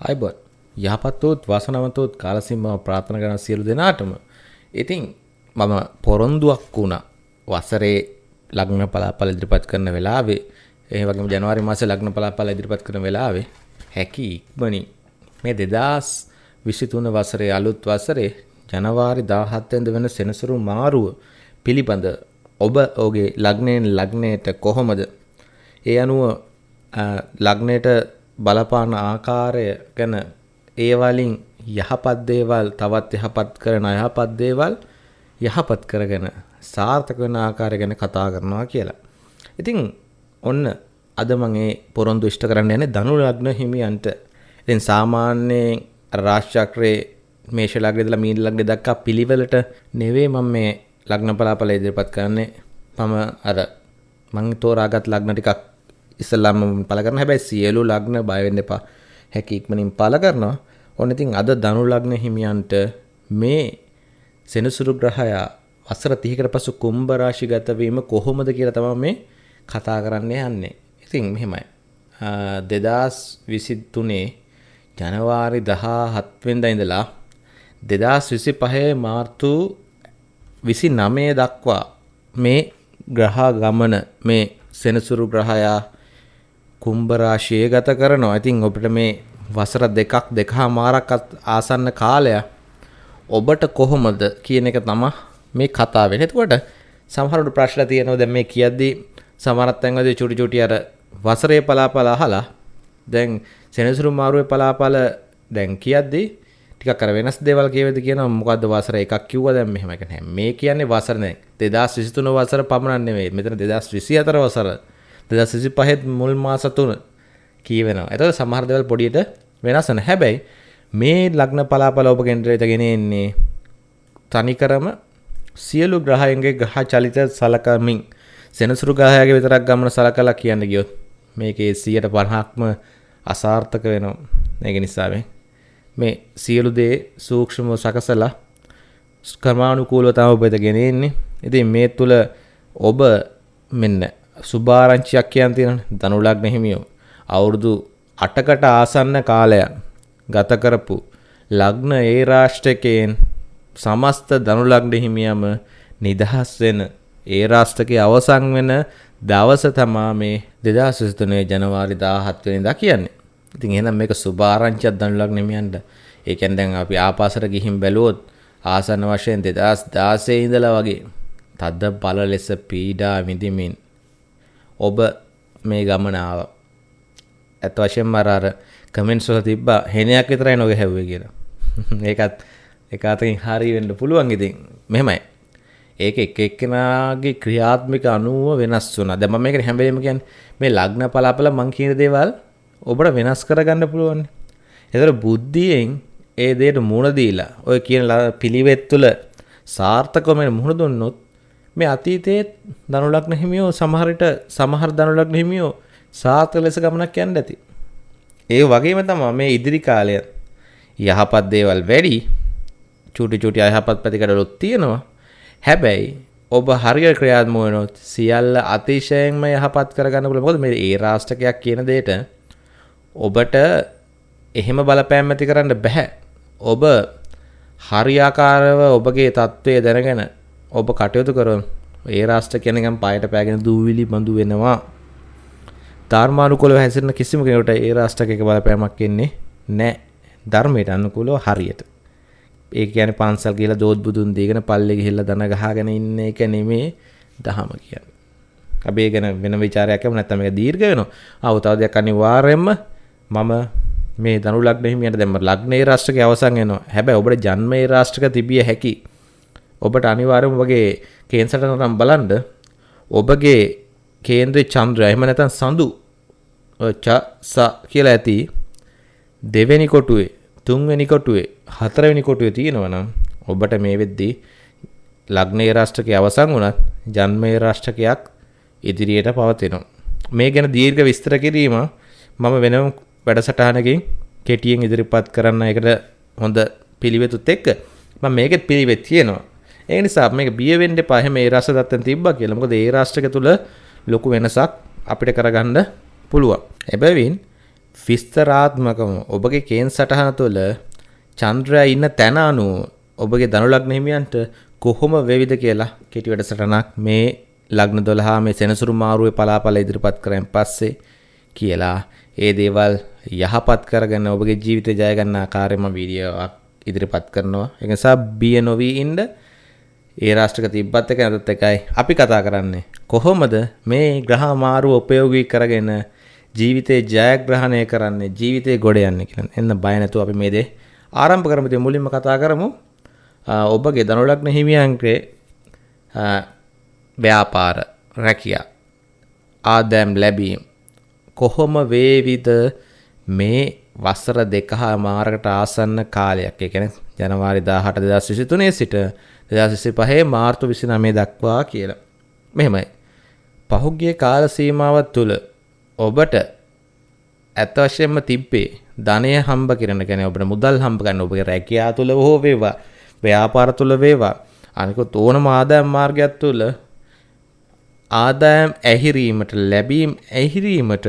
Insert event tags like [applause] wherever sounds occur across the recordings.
අයිබොන්. යහපත්වෝත් වසනවතෝත් කාලසිම්මව ප්‍රාථන කරන සියලු දෙනාටම. ඉතින් මම පොරොන්දුවක් වුණා. වසරේ ලග්න පලාපල ඉදිරිපත් කරන වෙලාවේ ඒ වගේ ජනවාරි මාස ලග්න පලාපල ඉදිරිපත් කරන වෙලාවේ හැකි ඉක්මනින් මේ දෙදස් විසිතුන වසරේ අලුත් වසරේ ජනවාරි දාහත්වෙන්ද වෙන සෙනසුරු මාරුව පිළිබඳ ඔබ ඕගේ ලග්නයෙන් ලග්නයට කොහොමද? ඒ අනුව ලග්නයට බලපාන ආකාරය ගැන ඒවලින් යහපත් දේවල් තවත් යහපත් කරන අයහපත් දේවල් යහපත් කරගෙන සාර්ථක වෙන ආකාරය ගැන කතා කරනවා කියලා. ඉතින් ඔන්න අද මම ඒ පොරොන්දු ඉෂ්ට කරන්න යන්නේ ධනු ලග්න හිමියන්ට. ඉතින් සාමාන්‍යයෙන් රාශිචක්‍රයේ මේෂ ලග්නේ ඉඳලා මීන ලග්නේ දක්වා පිළිවෙලට නෙවෙයි මම මේ ලග්න බලාපල ඉදිරිපත් කරන්නේ. මම අර මං තෝරාගත් ලග්න ටිකක් ඉස්සල්ලාම පල කරන හැබැයි සියලු ලග්න බය වෙන්න එපා. හැකි ඉක්මනින් පල කරනවා. ඔන්න ඉතින් අද ධනු ලග්න හිමියන්ට මේ සෙනසුරු ග්‍රහයා වසර 30කට පසු කුම්භ රාශිගත වීම කොහොමද කියලා තමයි මේ කතා කරන්න යන්නේ. ඉතින් මෙහෙමයි. 2023 ජනවාරි 17 වෙනිදා ඉඳලා 2025 මාර්තු 29 දක්වා මේ ග්‍රහ ගමන මේ සෙනසුරු ග්‍රහයා කුම්භ රාශියේ ගත කරනවා. ඉතින් ඔබට මේ වසර දෙකක් දෙකහමාරක් ආසන්න කාලයක් ඔබට කොහොමද කියන එක තමයි මේ කතාව වෙන්නේ. එතකොට සමහරවිට ප්‍රශ්න තියෙනවා දැන් මේ කියද්දි සමහරත් තැන්වලදී චුටි චුටි අර වසරේ පලාපල අහලා දැන් සෙනසුරු මාරුවේ පලාපල දැන් කියද්දි ටිකක් අර වෙනස් දේවල් කියවද කියනවා මොකද්ද වසර එකක් කිව්වා දැන් මෙහෙම එක නැහැ. මේ කියන්නේ වසර නේ 2023 වසර පමණක් නෙමෙයි. මෙතන 2024 වසර 2025 මුල් මාස තුන කියවෙනවා. එතකොට සමහර දේවල් පොඩියට වෙනස් වෙන හැබැයි මේ ලග්න පලාපල ඔබ කෙන්ද්‍රයට ගෙන එන්නේ තනිකරම සියලු ග්‍රහයන්ගේ ග්‍රහ චලිත සලකමින් සෙනසුරු ග්‍රහයාගේ විතරක් ගමන සලකලා කියන්න ගියොත් මේකේ 150ක්ම අසාර්ථක වෙනවා. ඒක නිසා මේ සියලු දේ සූක්ෂමව සකසලා කර්මානුකූලව තමයි ඔබ වෙත ගෙන එන්නේ. ඉතින් මේ තුල ඔබ මෙන්න සුභාරංචියක් කියන් තියෙන ධනු ලග්න හිමියෝ අවුරුදු 8කට ආසන්න කාලයක් ගත කරපු ලග්න ඒ රාෂ්ට්‍රකයෙන් සමස්ත ධනු ලග්න හිමියම නිදහස් වෙන ඒ රාෂ්ට්‍රකයේ අවසන් වෙන දවස තමා මේ 2023 ජනවාරි 17 වෙනිදා කියන්නේ. ඉතින් එහෙනම් මේක සුභාරංචියක් ධනු ලග්න හිමියන්ට. ඒ කියන්නේ දැන් අපි ආපාසට ගිහින් බැලුවොත් ආසන්න වශයෙන් 2016 ඉඳලා වගේ තද්ද බල ලෙස පීඩා විඳිමින් ඔබ මේ ගමන ආවා. ඇත්ත වශයෙන්ම අර අර කමෙන්ට්ස් වල තිබ්බා හෙනයක් විතරයි නොග හැව්වේ කියලා. [laughs] ඒකත් එක අතකින් හරි වෙන්න පුළුවන් ඉතින්. මෙහෙමයි. ඒක එක එක්කෙනාගේ ක්‍රියාත්මික අනුව වෙනස් වුණා. දැන් මම මේකට හැම වෙලේම කියන්නේ මේ ලග්න පලාපල මං කියන දේවල් ඔබට වෙනස් කරගන්න පුළුවන්. ඒතර බුද්ධියෙන් ඒ දෙයට මුහුණ දීලා ඔය කියන පිළිවෙත් තුළ සාර්ථකව මේ මුහුණ දුන්නොත් මේ අතීතයේ ධනුලග්න හිමියෝ සමහරට සමහර ධනුලග්න හිමියෝ සාර්ථක ලෙස ගමනක් යන්න ඇති. ඒ වගේම තමයි මේ ඉදිරි කාලය යහපත් දේවල් වැඩි චූටි චූටි අයහපත් පැතිකඩලුත් තියෙනවා. හැබැයි ඔබ හරියට ක්‍රියාත්මක වෙනොත් සියල්ල අතිශයින්ම යහපත් කරගන්න පුළුවන්. මොකද මේ ඒ රාෂ්ට්‍රකයක් කියන දෙයට ඔබට එහෙම බලපෑම් ඇති කරන්න බෑ. ඔබ හරියාකාරව ඔබගේ තත්ත්වය දැනගෙන ඔබ කටයුතු කරොත් ඒ රාෂ්ට්‍ර කෙනකම් පායට පෑගෙන දූවිලි බඳු වෙනවා. ධර්මානුකූලව හැසිරෙන කිසිම කෙනෙකුට ඒ රාෂ්ට්‍රක එක බලපෑමක් එන්නේ නැහැ. ධර්මයට අනුකූලව හරියට. ඒ කියන්නේ පන්සල් ගිහලා දෝත් බුදුන් දීගෙන පල්ලේ ගිහිල්ලා දන ගහගෙන ඉන්න එක නෙමේ දහම කියන්නේ. අපි ඒ ගැන වෙන ਵਿਚාරයක් කරමු නැත්නම් මේක දීර්ඝ වෙනවා. ආව තව දෙයක් අනිවාර්යයෙන්ම මම මේ ධනු ලග්න හිමියට දැම්ම ලග්නේ රාෂ්ට්‍රකේ අවසන් වෙනවා. හැබැයි ඔබට ජන්මේ රාෂ්ට්‍රක තිබිය හැකි. ඔබට අනිවාර්යයෙන්ම ඔබගේ කේන්සරට නම් බලන්න ඔබගේ කේන්ද්‍රයේ චන්ද්‍රය එහෙම නැත්නම් සඳු ච ස කියලා ඇති දෙවෙනි කොටුවේ තුන්වෙනි කොටුවේ හතරවෙනි කොටුවේ තියෙනවා නම් ඔබට මේ වෙද්දී ලග්නේ රාෂ්ට්‍රකයේ අවසන් වුණත් ජන්මේ රාෂ්ට්‍රකයක් ඉදිරියට පවතිනවා. මේ ගැන දීර්ඝ විස්තර කිරීම මම වෙනම වැඩසටහනකින් කෙටියෙන් ඉදිරිපත් කරන්න එකට හොඳ පිළිවෙතුත් එක්ක මම මේකෙත් පිළිවෙත් තියෙනවා. ඒ නිසා මේක බිය වෙන්න එපා. එහෙම ඒ රස දත්තෙන් තිබ්බා කියලා. මොකද ඒ රාෂ්ට්‍රක තුල ලොකු වෙනසක් අපිට කරගන්න පුළුවන්. එබැවින් විස්තරාත්මකව ඔබගේ කේන් සටහන තුළ චන්ද්‍රයා ඉන්න තැන අනුව ඔබගේ ධනු ලග්න හිමියන්ට කොහොම වෙවිද කියලා කෙටි වැඩසටහනක් මේ ලග්න 12 මේ සෙනසුරු මාරුවේ පලාපල ඉදිරිපත් කරන් පස්සේ කියලා ඒ දේවල් යහපත් කරගෙන ඔබගේ ජීවිතය ජය ගන්න ආකාරයෙන්ම වීඩියෝවක් ඉදිරිපත් කරනවා. ඒ නිසා බිය නොවි ඉන්න ඒ රාෂ්ට්‍රක තිබ්බත් එක නැතත් එකයි අපි කතා කරන්නේ. කොහොමද මේ ග්‍රහ මාරුව උපයෝගී කරගෙන ජීවිතේ ජයග්‍රහණය කරන්නේ ජීවිතේ ගොඩ යන්නේ කියලා. එන්න බය නැතුව අපි මේ දේ ආරම්භ කරමු. ඉතින් මුලින්ම කතා කරමු ඔබගේ ධනුලග්න හිමියන්ගේ ව්‍යාපාර රැකියා ආදෑම් ලැබීම් කොහොම වේවිද මේ වසර දෙකහා මාරකට ආසන්න කාලයක් ඒ කියන්නේ ජනවාරි 18 2023 සිට 2025 මාර්තු 29 දක්වා කියලා. මෙහෙමයි. පහුගිය කාල සීමාව තුළ ඔබට ඇත්ත වශයෙන්ම තිබ්බේ ධනය හම්බ කරන ගැන ඔබට මුදල් හම්බ ගන්න ඔබගේ රැකියා තුළ හෝ වේවා ව්‍යාපාර තුළ වේවා අනිකුත් ඕනම ආදායම් මාර්ගයක් තුළ ආදායම් ඇහිරීමට ලැබීම් ඇහිරීමට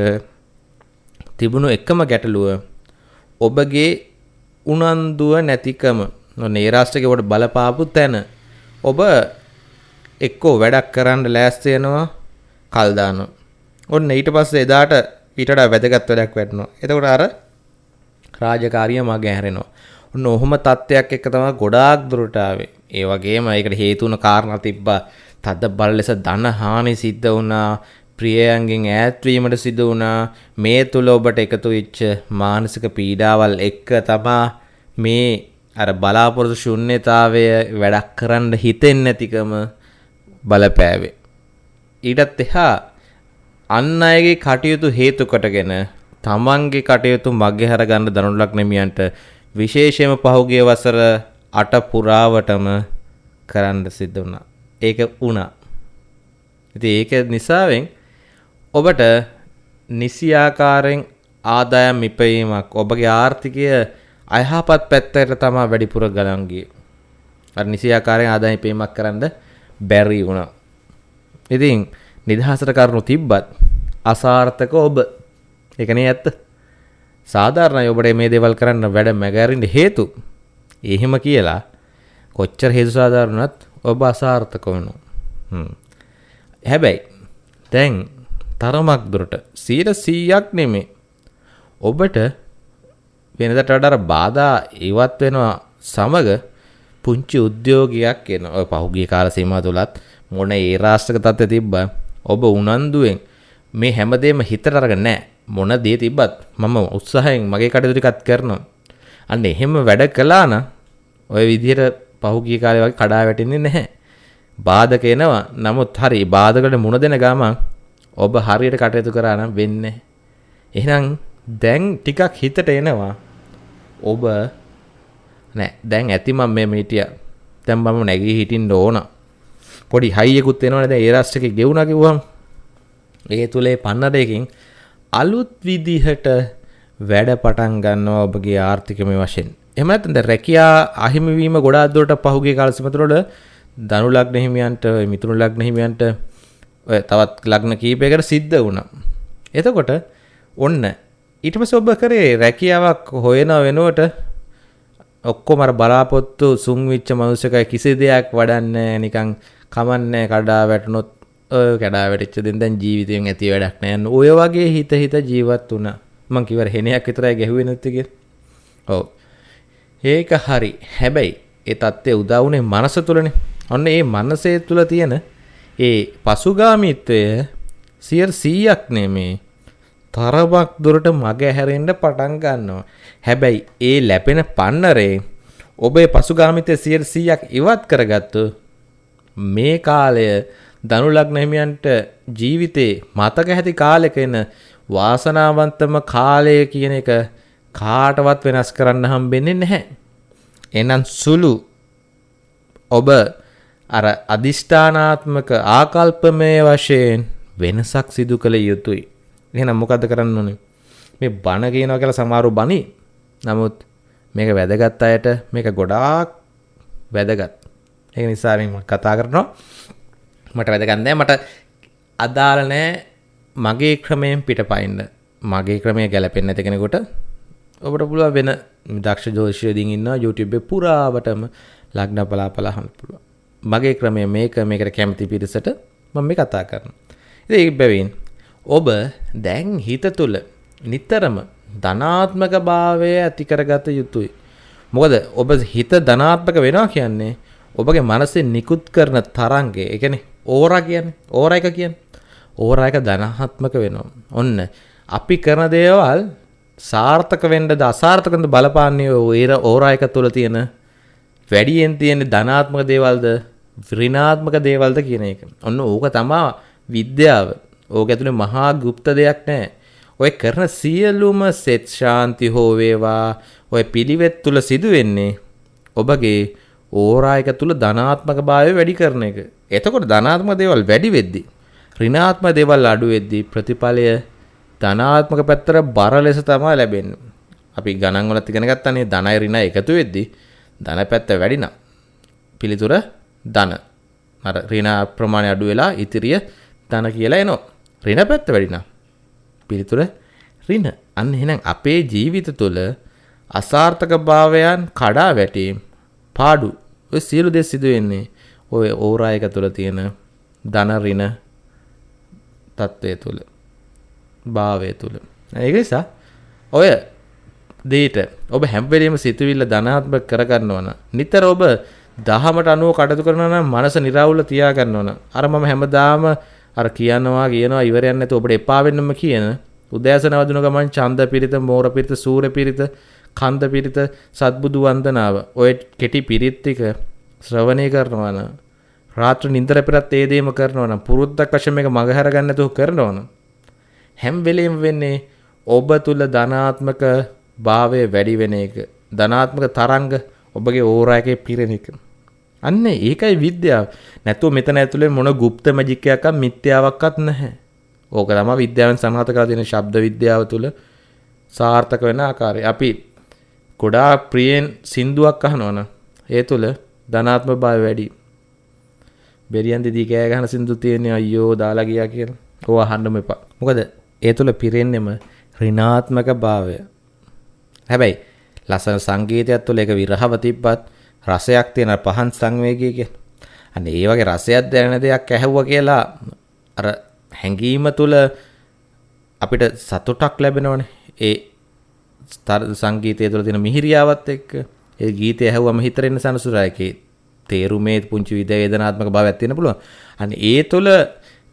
තිබුණු එකම ගැටලුව ඔබගේ උනන්දුව නැතිකම නේරාෂ්ට්‍රකේ ඔබට බලපාපු තැන ඔබ එක්කෝ වැඩක් කරන්න ලෑස්ති වෙනවා කල් දානවා. ඔන්න ඊට පස්සේ එදාට ඊට වඩා වැදගත් වැඩක් වෙනවා. එතකොට අර රාජකාරිය මගේ හැරෙනවා. ඔන්න ඔහොම තත්ත්වයක් එක්ක තමයි ගොඩාක් දුරට ආවේ. ඒ වගේම ඒකට හේතු වුණ කාරණා තිබ්බා. තද බල ලෙස ධන හානි සිද්ධ වුණා. ප්‍රියයන්ගෙන් ඈත්වීමට සිදු වුණා. මේ තුල ඔබට එකතු වෙච්ච මානසික පීඩාවල් එක්ක තමා මේ අර බලාපොරොත්තු ශුන්්‍යතාවය වැඩක් කරන්න හිතෙන්නේ නැතිකම බලපෑවේ. ඊටත් එහා අන් අයගේ කටයුතු හේතු කොටගෙන තමන්ගේ කටයුතු මගහැර ගන්න දනුලක් නෙමියන්ට විශේෂයෙන්ම පහුගිය වසර 8 පුරාවටම කරන්න සිද්ධ වුණා. ඒක වුණා. ඉතින් ඒක නිසාවෙන් ඔබට නිසි ආකාරයෙන් ආදායම් ඉපයීමක් ඔබගේ ආර්ථිකය අයහපත් පැත්තට තමා වැඩිපුර ගලන් ගියේ. අර නිසි ආකාරයෙන් ආදායම් ඉපයීමක් කරන්න බැරි වුණා. ඉතින් නිදහසට කරුණු තිබ්බත් අසාර්ථක ඔබ ඒකනේ ඇත්ත. සාධාරණයි ඔබට මේ දේවල් කරන්න වැඩ මැගෑරෙන්න හේතු. එහෙම කියලා කොච්චර හේතු සාධාරණත් ඔබ අසාර්ථක වෙනවා. හ්ම්. හැබැයි දැන් තරමක් දුරට 100ක් නෙමේ. ඔබට වෙනදට වඩා බාධා ඉවත් වෙනවා සමග පුංචි උද්‍යෝගයක් එන ඔය පහුගිය කාල සීමාව තුලත් මොන ඒ රාෂ්ට්‍රක තත්ත්වය තිබ්බා ඔබ උනන්දුවෙන් මේ හැමදේම හිතට අරගෙන නැහැ. මොන දේ තිබ්බත් මම උත්සාහයෙන් මගේ කටයුතු ටිකත් කරනවා. අන්න එහෙම වැඩ කළා නම් ඔය විදිහට පහුගිය කාලේ වගේ කඩා වැටෙන්නේ නැහැ. බාධක එනවා. නමුත් හරි බාධකට මුණ දෙන ගමන් ඔබ හරියට කටයුතු කරා නම් වෙන්නේ එහෙනම් දැන් ටිකක් හිතට එනවා. ඔබ නෑ. දැන් ඇති මම මේ මිටිය දැන් මම නැගී හිටින්න ඕන. පොඩි හයියකුත් එනවනේ දැන් ඒ රාෂ්ට්‍රකේ ගෙවුනා කිව්වම ඒ තුලේ පන්නරයකින් අලුත් විදිහට වැඩ පටන් ගන්නවා ඔබගේ ආර්ථිකමය වශයෙන්. එහෙම නැත්නම් දැන් රැකියා අහිමි වීම ගොඩාක් දුරට පහුගිය කාල සීමතුරවල ධනු ලග්න හිමියන්ට මිතුරු ලග්න හිමියන්ට තවත් ලග්න කීපයකට සිද්ධ වුණා. එතකොට ඔන්න ඊට පස්සේ ඔබ කරේ රැකියාවක් හොයන වෙනුවට ඔක්කොම අර බලාපොරොත්තු සුන් වෙච්ච මනුස්සකයි කිසි දෙයක් වඩන්නේ නිකන් කමන්නේ කඩා වැටුනොත් ඔය කඩා වැටිච්ච දෙන් දැන් ජීවිතයෙන් ඇති වැඩක් නෑ ඔය වගේ හිත හිත ජීවත් වුණා. මං කිව්වර හෙනයක් විතරයි ගැහුවේ නැති කියලා. ඔව්. ඒක හරි. හැබැයි ඒ தත්ත්වය උදා වුණේ මනස තුලනේ ඔන්න ඒ මනසේ තුල තියෙන ඒ පසුගාමීත්වය 100ක් නෙමේ. තරමක් දුරට මග හැරෙන්න පටන් ගන්නවා. හැබැයි ඒ ලැබෙන පන්නරේ ඔබේ පසුගාමිතය 100ක් ඉවත් කරගත්තු මේ කාලය ධනු ලග්න හිමියන්ට ජීවිතේ මතක ඇති කාලෙක එන වාසනාවන්තම කාලය කියන එක කාටවත් වෙනස් කරන්න හම්බෙන්නේ නැහැ. එහෙනම් සුළු ඔබ අර අදිෂ්ඨානාත්මක ආකල්පමය වශයෙන් වෙනසක් සිදු කළ යුතුයි. එහෙනම් මොකද්ද කරන්න ඕනේ? මේ බණ කියනවා කියලා සමහරව බණි. නමුත් මේක වැදගත් අයට මේක ගොඩාක් වැදගත්. ඒක නිසා මම කතා කරනවා. මට වැදගත් නෑ මට අදාළ නෑ මගේ ක්‍රමයෙන් පිටපයින්න. මගේ ක්‍රමය ගැලපෙන්න්න ඇති කෙනෙකොට ඔබට පුළුව වෙන දක්ෂ ජෝෂයදින් ඉන්න YouTube පුරාවටම ලක්න පලා පලාහන් පුළුව මගේ ක්‍රමය මේක මේකට කැමති පිරිසට මම මේ කතා කරන ඒ බැවින් ඔබ දැන් හිත තුළ නිත්තරම ධනාත්මක භාවය ඇතිකරගත යුතුයි. මොකද ඔබ හිත ධනාත්මක වෙනවා කියන්නේ ඔබගේ මනසේ නිකුත් කරන තරන්ගේ එකන ඕරා කියන්න. ඕර එක කියන්න. ඕර එක ධනහත්මක වෙනවා. ඔන්න අපි කරන දේවල් සාර්ථක වෙන්ඩ අසාර්ථකඳ බලපාන්නේ ඒර ඕරායක තුළ තියෙන වැඩියෙන් තියෙන ධනාත්මක දේවල්ද රිනාත්මක දේවල්ද කියන එක. ඔන්න ඕක තමා විද්‍යාව ඕක ඇතුළේ මහා ගුප්ත දෙයක් නෑ. ඔය කරන සියලුම සෙත් ශාන්ති හෝවේවා ඔය පිළිවෙත් තුළ සිදුවෙන්නේ ඔබගේ ඕරායක තුළ ධනාත්මක භාවය වැඩි කරන එක. එතකොට ධනාත්ම දේවල් වැඩි වෙද්දි රිනාත්ම දේවල් අඩු වෙද්දි ප්‍රතිඵලය ධනාත්මක පැත්තර බර ලෙස තමා ලැබෙන් අපි ගණන්වල තිගෙන ගත්තන්නේ ධනයි රින එකතු වෙද්දි ධන පැත්ත වැඩිනම් පිළිතුර ධන. අර රින ප්‍රමාණය අඩු වෙලා ඉතිරිය ධන කියලා එනෝ රින පැත්ත වැඩිනම් පිළිතුර රින අන්න එහෙනම් අපේ ජීවිත තුළ අසාර්ථක භාවයන් කඩා වැටීම් පාඩු ඔය සියලු දේ සිදු වෙන්නේ ඔය ඕරායක තුළ තියෙන ධන රින තත්ත්වය තුළ භාවය තුළ. ඒක නිසා ඔය දේට ඔබ හැම්වෙලීම සිතුවිල්ල ධනාත්මක කරගන්න ඕන නිතර ඔබ දහමට අනුව කටතු කරන මනස නිරවුල තියාගන්න ඕන අර මම හැමදාම අර කියනවා කියනවා ඉවරයන්න ඇත ඔබට එපාවෙන්නම කියන උදෑසන වදන ගමන් චන්ද පිරිත මෝර පිරිත සූර පිරිත කන්ද පිරිත සත්බුදු වන්දනාව. ඔය කෙටි පිරිත්තික ශ්‍රවණය කරනවන රාත්‍ර නින්දර පෙරත් ඒදේම කරනවන පුරුද්දක් වශම එක මගහැරගන්න තුහ කරනවන හැම් වෙලේම වෙන්නේ ඔබ තුළ ධනාත්මක භාවය වැඩි වෙන එක. ධනාත්මක තරංග ඔබගේ ඕරායකේ පිරෙන එක. අන්න ඒකයි විද්‍යාව. නැතුව මෙතන ඇතුළේ මොන ගුප්ත මැජික්කයක් මිත්‍යාවක්වත් නැහැ. ඕක තමයි විද්‍යාවෙන් සනාථ කරලා තියෙන ශබ්ද විද්‍යාව තුළ සාර්ථක වෙන ආකාරය. අපි ගොඩා ප්‍රියෙන් සින්දුවක් අහනවන ඒ තුළ ධනාත්ම භාවය වැඩි. බෙරියන් දෙදී කෑ ගහන සින්දු තියෙන්නේ අයියෝ දාලා ගියා කියලා. ඕවා අහන්නම එපා. මොකද ඒ තුළ පිරෙන්නෙම ඍණාත්මක භාවය. හැබැයි ලස්සන සංගීතයක් තුළ ඒක විරහව තිබ්බත් රසයක් තියෙන පහන් සංවේගය කිය. අන්න ඒ වගේ රසයක් දැනෙන දෙයක් ඇහැව්වා කියලා අර හැඟීම තුළ අපිට සතුටක් ලැබෙනවනේ. ඒ සංගීතය තුළ තියෙන මිහිරියාවත් එක්ක ඒ ගීතය ඇහුවම හිතරෙන්න සනසුරායකේ තේරුමේ පුංචි විදේදනාත්මක භාවයක් තියෙන පුළුවන්. අන්න ඒ තුළ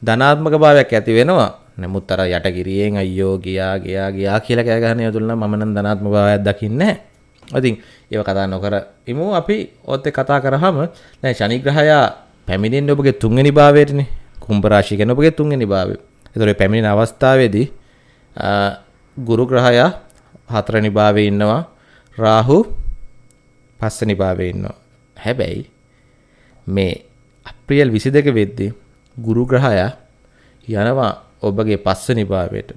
ධනාත්මක භාවයක් ඇති වෙනවා. නමුත් අර යටගිරියෙන් අයියෝ ගියා ගියා ගියා කියලා කෑ ගහන යතුල්න මම නම් ධනාත්මක භාවයක් දකින්නේ නැහැ. ඉතින් ඒව කතා නොකර ඉමු අපි ඔත් කතා කරාම දැන් ශනිග්‍රහයා පැමිණෙන්නේ ඔබගේ තුන්වෙනි භාවයටනේ. කුම්භ රාශිය කියන ඔබගේ තුන්වෙනි භාවය. ඒතකොට පැමිණෙන අවස්ථාවේදී ගුරු ග්‍රහයා හතරවෙනි භාවයේ ඉන්නවා. රාහු පස්වෙනි භාවයේ ඉන්නවා. හැබැයි මේ අප්‍රේල් 22 වෙද්දී ගුරු ග්‍රහයා යනවා ඔබගේ පස්වනි භාවයට.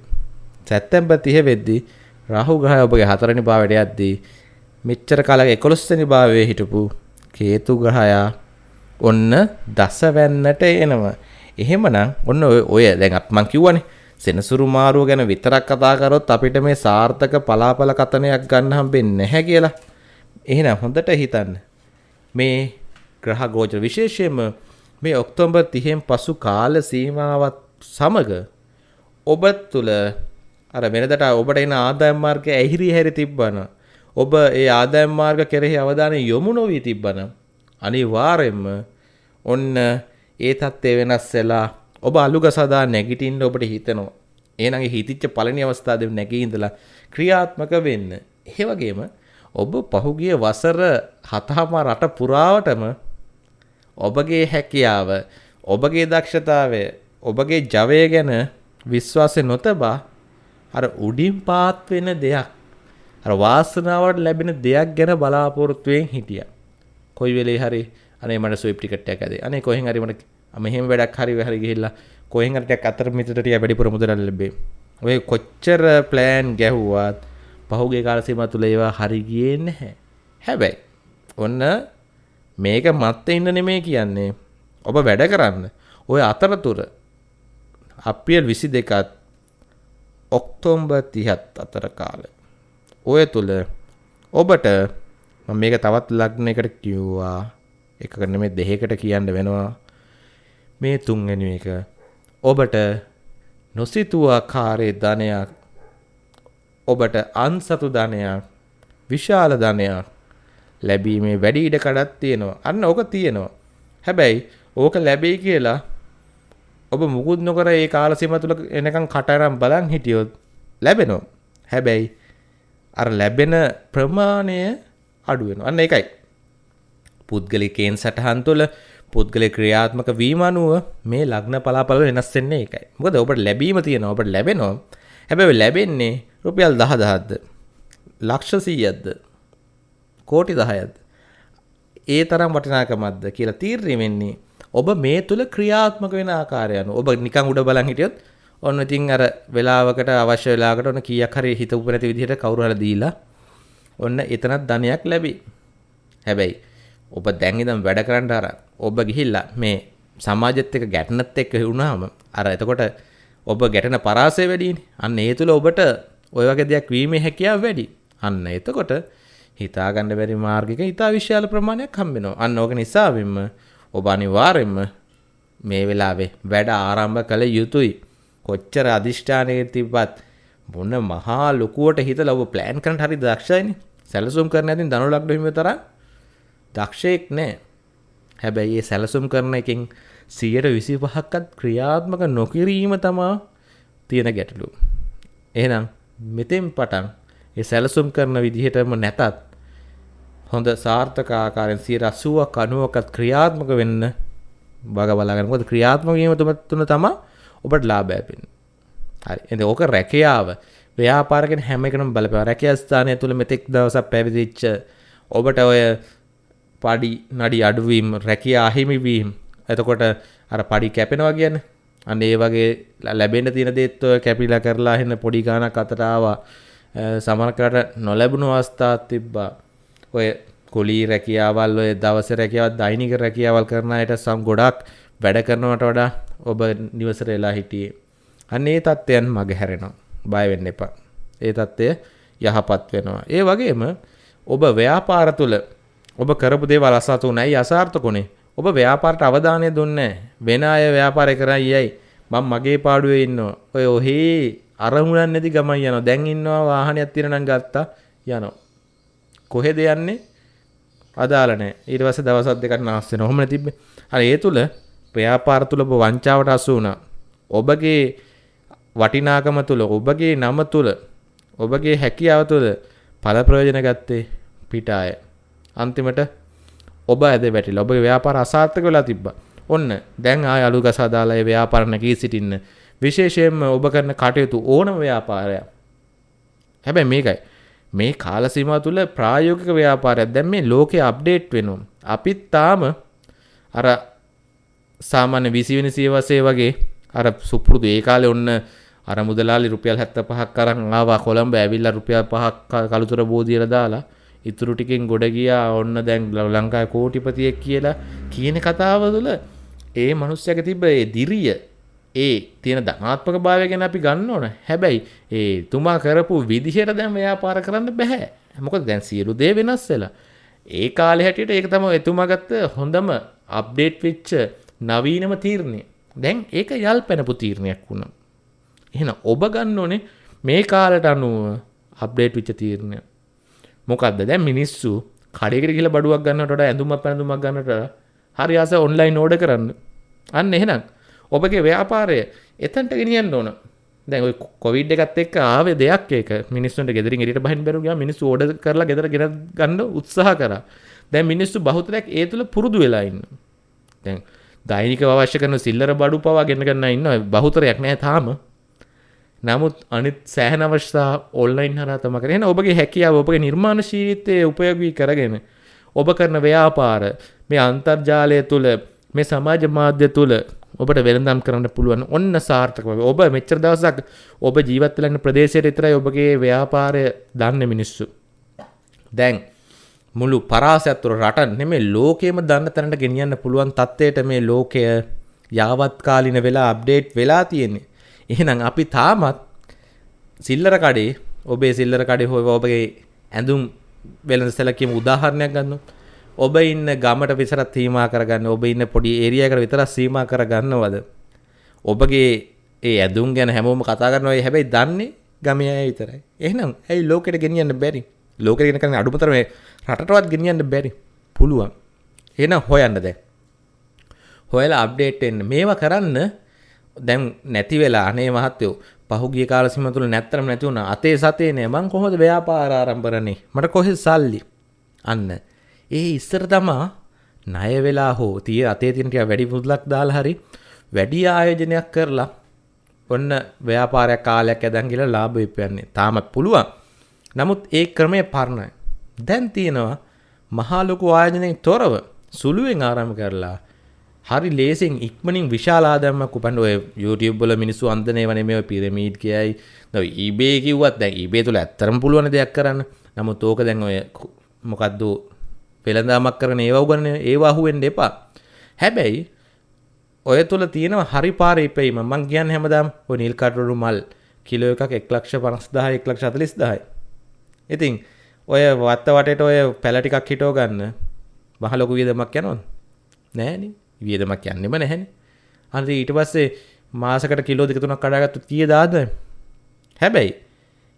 සැත්තැම්බර් 30 වෙද්දී රාහු ග්‍රහය ඔබගේ හතරවෙනි භාවයට යද්දී මෙච්චර කාලයක 11 වෙනි භාවයේ හිටපු කේතු ග්‍රහයා ඔන්න දසවැන්නට එනවා. එහෙමනම් ඔන්න ඔය දැන් අප මං කිව්වනේ සෙනසුරු මාරුව ගැන විතරක් කතා කරොත් අපිට මේ සාර්ථක පලාපල කතනයක් ගන්න හම්බෙන්නේ නැහැ කියලා. එහෙනම් හොඳට හිතන්න. මේ ග්‍රහ ගෝචර විශේෂයෙන්ම මේ ඔක්තෝබර් 30න් පසු කාල සීමාවත් සමග ඔබ තුළ අර වෙනදට ඔබට එන ආදායම් මාර්ග ඇහිරි හැරි තිබ්බන ඔබ ඒ ආදායම් මාර්ග කෙරෙහි අවධානය යොමු නොවී තිබ්බන අනිවාර්යෙන්ම ඔන්න ඒ තත්ත්වය වෙනස් වෙලා ඔබ අලුග සදා නැගිටින්න ඔබට හිතෙනවා එහෙනම් හිතිච්ච පළවෙනි අවස්ථාවේ නැගී ඉඳලා ක්‍රියාත්මක වෙන්න. ඒ වගේම ඔබ පහුගිය වසර හතහම රට පුරාවටම ඔබගේ හැකියාව ඔබගේ දක්ෂතාවය ඔබගේ ජවය ගැන විශ්වාසය නොතබා අර උඩින් පාත් වෙන දෙයක් අර වාසනාවට ලැබෙන දෙයක් ගැන බලාපොරොත්තුවෙන් හිටිය. කොයි වෙලේ හරි අනේ මට ස්විප් ටිකට් එකක් ඇදේ. අනේ කොහෙන් හරි මට මෙහෙම වැඩක් හරි හරි ගිහිල්ලා කොහෙන් හරි ටිකක් අතර මිටට ටික වැඩිපුර මුදල් ලැබේ. ඔය කොච්චර ප්ලෑන් ගැහුවත් පහුගිය කාල සීමාව තුල ඒවා හරි ගියේ නැහැ. හැබැයි ඔන්න මේක මත්තේ ඉන්න නෙමෙයි කියන්නේ. ඔබ වැඩ කරන්න. ඔය අතරතුර අප්‍රියල් විසි දෙකත් ඔක්තෝම්බර් 30ත් අතර කාලය. ඔය තුල ඔබට මම මේක තවත් ලග්නයකට කිව්වා. එකකට නෙමෙයි දෙකකට කියන්න වෙනවා. මේ තුන්වෙනි එක ඔබට නොසිතුව ආකාරයේ ධනයක් ඔබට අන්සතු ධනයක් විශාල ධනයක් ලැබීමේ වැඩි ඉඩ කඩක් තියෙනවා. අන්න ඕක තියෙනවා. හැබැයි ඕක ලැබෙයි කියලා ඔබ මුකුත් නොකර ඒ කාල සීම තුල එනකන් කටරම් බලන් හිටියොත් ලැබෙනවා. හැබැයි අර ලැබෙන ප්‍රමාණය අඩු වෙනවා. අන්න ඒකයි. පුද්ගලිකයන් සටහන් තුළ පුද්ගල ක්‍රියාත්මක වීම අනුව මේ ලග්න පලාපල වෙනස් වෙන්නේ ඒකයි. මොකද ඔබට ලැබීම තියෙනවා. ඔබට ලැබෙනවා. හැබැයි ලැබෙන්නේ රුපියල් 10000ක්ද ලක්ෂ 100ක්ද කෝටි 10ක්ද ඒ තරම් වටිනාකමක්ද කියලා තීරණය වෙන්නේ ඔබ මේ තුල ක්‍රියාත්මක වෙන ආකාරය අනුව. ඔබ නිකන් උඩ බලන් හිටියොත් ඔන්න ඉතින් අර වෙලාවකට අවශ්‍ය වෙලාවකට ඔන්න කීයක් හරි හිතපු නැති විදිහට කවුරු හරි දීලා ඔන්න එතනත් ධනයක් ලැබි. හැබැයි ඔබ දැන් ඉඳන් වැඩ කරන්න අර ඔබ ගිහිල්ලා මේ සමාජෙත් එක්ක ගැටනත් එක්ක වුණාම අර එතකොට ඔබ ගැටෙන පරාසය වැඩිනේ. අන්න ඒ තුල ඔබට ওই වගේ දෙයක් වීමේ හැකියාව වැඩි. අන්න එතකොට හිතා ගන්න බැරි මාර්ගයක ඉතා විශාල ප්‍රමාණයක් හම්බ වෙනවා. අන්න ඕක නිසාවෙන්ම ඔබ අනිවාර්යෙන්ම මේ වෙලාවේ වැඩ ආරම්භ කළ යුතුයි. කොච්චර අදිෂ්ඨානයක තිබ්බත් මොන මහා ලොකුවට හිතලා ඔබ ප්ලෑන් කරන්න හරි දක්ෂයිනේ. සැලසුම් කරන්න ඇතින් ධනු ලග්න හිමියෝ තරම් දක්ෂයෙක් නෑ. හැබැයි ඒ සැලසුම් කරන එකෙන් 125ක්වත් ක්‍රියාත්මක නොකිරීම තමා තියෙන ගැටලු. එහෙනම් මෙතෙන් පටන් ඒ සැලසුම් කරන විදිහටම නැතත් හොඳ සාර්ථක ආකාරයෙන් 80ක් 90ක්වත් ක්‍රියාත්මක වෙන්න බග බලාගන්න. මොකද ක්‍රියාත්මක වීම තුන තමයි ඔබට ලාභය ලැබෙන්නේ. හරි. එතකොට ඕක රැකියාව ව්‍යාපාරකෙන් හැම එකම බලපෑවා. රැකියා ස්ථානය තුල මෙතෙක් දවසක් පැවිදිච්ච ඔබට ඔය පඩි නඩි අඩුවීම් රැකියා අහිමිවීම් එතකොට අර පඩි කැපෙනවා කියන්නේ අන්න ඒ වගේ ලැබෙන්න තියෙන දේත් ඔය කැපිලා කරලා එන්න පොඩි ගාණක් අතට ආවා සමහරකට නොලැබුණු අවස්ථාත් තිබ්බා ඔය කුලී රැකියාවල් ඔය දවසේ රැකියාවක් දෛනික රැකියාවල් කරන අයට සම් ගොඩක් වැඩ කරනවට වඩා ඔබ නිවසට වෙලා හිටියේ අන්න ඒ තත්ත්වයන් මග හැරෙනවා බය වෙන්න එපා ඒ තත්ත්වය යහපත් වෙනවා ඒ වගේම ඔබ ව්‍යාපාර තුළ ඔබ කරපු දේවල් අසතුනයි අසාර්ථකුනේ. ඔබ ව්‍යාපාරට අවධානය දුන්නේ වෙන අය ව්‍යාපාරය කරයි යයි. මම මගේ පාඩුවේ ඉන්නවා. ඔය ඔහේ අරමුණක් නැති ගමන් යනවා. දැන් ඉන්නවා වාහනයක් තියෙන නම් ගත්තා යනවා. කොහෙද යන්නේ? අදාළ නැහැ. ඊට පස්සේ දවස් දෙකක් නාස් වෙනවා. ඔහොම තිබ්බේ. අර ඒ තුල ව්‍යාපාර තුල ඔබ වංචාවට අසු වුණා. ඔබගේ වටිනාකම තුල ඔබගේ නම තුල ඔබගේ හැකියාව තුල ඵල ප්‍රයෝජන ගත්තේ පිටාය. අන්තිමට ඔබ ඇද වැටිලා ඔබගේ ව්‍යාපාර අසාර්ථක වෙලා තිබ්බා. ඔන්න දැන් ආය අලු ගසා දාලා ඒ ව්‍යාපාර නැගී සිටින්න. විශේෂයෙන්ම ඔබ කරන කටයුතු ඕනම ව්‍යාපාරයක්. හැබැයි මේකයි මේ කාල සීමාව තුළ ප්‍රායෝගික ව්‍යාපාරයක් දැන් මේ ලෝකේ අප්ඩේට් වෙනවා. අපිත් තාම අර සාමාන්‍ය 20 වෙනි සියවසේ වගේ අර සුපුරුදු ඒ කාලේ ඔන්න අර මුදලාලි රුපියල් 75ක් අරන් ආවා කොළඹ ඇවිල්ලා රුපියල් 5ක් කළුතර බෝධියට දාලා ඉතුරු ටිකෙන් ගොඩ ගියා ඔන්න දැන් ලංකාවේ කෝටිපතියෙක් කියලා කියන කතාව තුළ ඒ මනුස්සයාගේ තිබ්බ ඒ දිරිය ඒ තියෙන ධනාත්මක භාවය ගැන අපි ගන්න ඕන. හැබැයි ඒ තුමා කරපු විදිහට දැන් ව්‍යාපාර කරන්න බෑ. මොකද දැන් සියලු දේ වෙනස් වෙලා. ඒ කාලේ හැටියට ඒක තමයි එතුමා ගත්ත හොඳම අප්ඩේට් වෙච්ච නවීනම තීරණය. දැන් ඒක යල් පැනපු තීරණයක් වුණා. එහෙනම් ඔබ ගන්න ඕනේ මේ කාලට අනුව අප්ඩේට් වෙච්ච තීරණයක්. මොකක්ද දැන් මිනිස්සු කඩේකට ගිහලා බඩුවක් ගන්නවට වඩා ඇඳුමක් පැනඳුමක් ගන්නට හරි ආස ඔන්ලයින් ඕඩර් කරන්න. අන්න එහෙනම් ඔබගේ ව්‍යාපාරය එතනට ගෙනියන්න ඕන. දැන් ඔය කොවිඩ් එකත් එක්ක ආවේ දෙයක් ඒක. මිනිස්සුන්ට ගෙදරින් එළියට බහින්න බැරුව ගියා. මිනිස්සු ඕඩර් කරලා ගෙදර ගෙන ගන්න උත්සාහ කරා. දැන් මිනිස්සු බහුතරයක් ඒ තුල පුරුදු වෙලා ඉන්නවා. දැන් දෛනිකව අවශ්‍ය කරන සිල්ලර බඩු පවා ගෙන ගන්න ඉන්නවා. බහුතරයක් නැහැ තාම. නමුත් අනිත් සෑහන අවශ්‍යතා ඔන්ලයින් හරහා තමයි කරන්නේ. එහෙනම් ඔබගේ හැකියාව ඔබගේ නිර්මාණශීලීත්වය උපයෝගී කරගෙන ඔබ කරන ව්‍යාපාර මේ අන්තර්ජාලය තුළ මේ සමාජ මාධ්‍ය තුළ ඔබට වෙළඳම් කරන්න පුළුවන් ඔන්න සාර්ථක වගේ. ඔබ මෙච්චර දවසක් ඔබ ජීවත් වෙලා ඉන්න ප්‍රදේශයට විතරයි ඔබගේ ව්‍යාපාරය දන්නේ මිනිස්සු. දැන් මුළු පරාසයක් තුළ රට නෙමෙයි ලෝකෙම දන්න තැනට ගෙනියන්න පුළුවන් තත්ත්වයට මේ ලෝකය යාවත්කාලින වෙලා අප්ඩේට් වෙලා තියෙන්නේ. එහෙනම් අපි තාමත් සිල්ලර කඩේ ඔබේ සිල්ලර කඩේ හොය ඔබගේ ඇඳුම් වෙළඳ සැලකීම උදාහරණයක් ගන්න ඔබ ඉන්න ගමට විසරත් සීමා කරගන්න ඔබ ඉන්න පොඩි ඒරියකට විතර සීමා කරගන්නවද? ඔබගේ ඒ ඇදුම් ගැන හැමෝම කතා කරනවා හැබැයි දන්නේ ගමේ අය විතරයි. එහෙනම් ඇයි ලෝකෙට ගෙනියන්න බැරි? ලෝකෙට ගෙන කරන අඩුමතර මේ රටටවත් ගෙනියන්න බැරි පුළුවන්. එහෙනම් හොයන්න දැන්. හොයලා අප්ඩේට් වෙන්න. මේවා කරන්න දැන් නැති වෙලා අනේ මහත්තයෝ පහුගිය කාල සීම තුල නැත්තරම නැති වුණා. අතේ සතේ නෑ. මං කොහොමද ව්‍යාපාර ආරම්භ කරන්නේ මට කොහෙද සල්ලි? අන්න. ඒ ඉස්සර තමා ණය වෙලා හෝ තිය අතේ තියෙන ටික වැඩි මුදලක් දාලා හරි වැඩි ආයෝජනයක් කරලා ඔන්න ව්‍යාපාරයක් කාලයක් ඇදන් ගිහලා ලාභ විපයන්නේ තාමත් පුළුවන්. නමුත් ඒ ක්‍රමය පරණයි. දැන් තියෙනවා මහා ලොකු ආයෝජනයෙන් තොරව සුළුවෙන් ආරම්භ කරලා හරි ලේසින් ඉක්මනින් විශාලාදම්මක් උපන් ඔය YouTube වල මිනිස්සු අන්දනේ වනේ මේ පිරමීඩ් කියයි. දැන් eBay කිව්වත් දැන් eBay තුල ඇත්තරම පුළුවන් දෙයක් කරන්න. නමුත් ඕක දැන් ඔය මොකද්ද වෙළඳාමක් කරන ඒවා උගන්නේ ඒවා අහුවෙන්න එපා. හැබැයි ඔය තුල තියෙනවා හරි පාරේ ඉපෙීම මං කියන්නේ හැමදාම ඔය නිල් කටුරු මල් කිලෝ එකක් 1,50,000 1,40,000යි ඉතින් ඔය වත්ත වටේට ඔය පැල ටිකක් හිටව ගන්න මහ ලොකු වියදමක් යනවද නෑනේ වියදමක් යන්නෙම නැහැනේ. අනිත් ඊට පස්සේ මාසකට කිලෝ දෙක තුනක් කඩාගත්තු කීය දාද? හැබැයි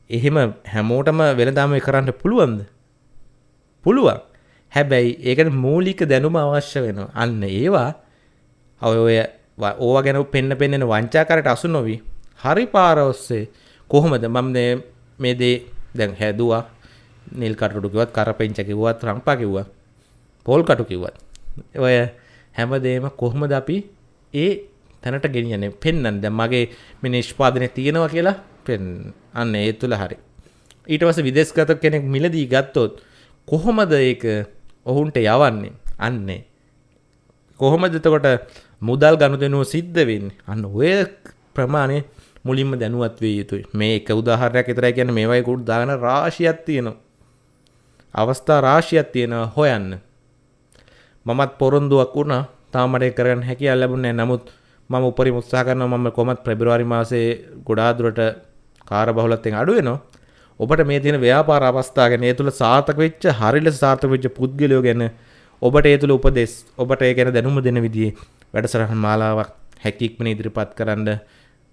එහෙම හැමෝටම වෙනදාම කරන්න පුළුවන්ද? පුළුවන්. හැබැයි ඒකට මූලික දැනුම අවශ්‍ය වෙනවා. අන්න ඒවා ඔය ඔය ඕවා ගැන පෙන්න පෙන්නෙන වංචාකාරයට අසු නොවි හරි පාර ඔස්සේ කොහොමද මම මේ දේ දැන් හැදුවා නිල් කටුඩු කිව්වත් කරපෙන්ච කිව්වත් රම්පා කිව්වා පොල් කටු කිව්වත්. ඔය හැමදේම කොහොමද අපි ඒ තැනට ගෙනියන්නේ? පෙන්වන්න දැන් මගේ මේ නිෂ්පාදනය තියෙනවා කියලා පෙන් අන්න ඒ තුල හරි. ඊට පස්සේ විදේශගත කෙනෙක් මිලදී ගත්තොත් කොහොමද ඒක ඔවුන්ට යවන්නේ? අන්නේ. කොහොමද එතකොට මුදල් ගනුදෙනුව සිද්ධ වෙන්නේ? අන්න ඔය ප්‍රමාණය මුලින්ම දැනුවත් විය යුතුයි. මේ එක උදාහරණයක් විතරයි කියන්නේ මේවයි කුඩ් දාගෙන රාශියක් තියෙනවා. අවස්ථා රාශියක් තියෙනවා හොයන්න. මමත් පොරොන්දුවක් වුණා. තාමට කරන්න හැකියාව ලැබුණේ නමුත් මම උපරිම උත්සාහ කරනවා මම කොහොමත් පෙබරවාරි මාසයේ ගොඩාක් දුරට කාර්යබහුලත්වයෙන් අඩු වෙනවා. ඔබට මේ තියෙන ව්‍යාපාර අවස්ථා ගැන ඒ තුල සාර්ථක වෙච්ච හරි ලෙස සාර්ථක වෙච්ච පුද්ගලයෝ ගැන ඔබට ඒ තුල උපදෙස් ඔබට ඒ ගැන දැනුම දෙන විදිහේ වැඩසටහන් මාලාවක් හැකියක්මන ඉදිරිපත් කරන්න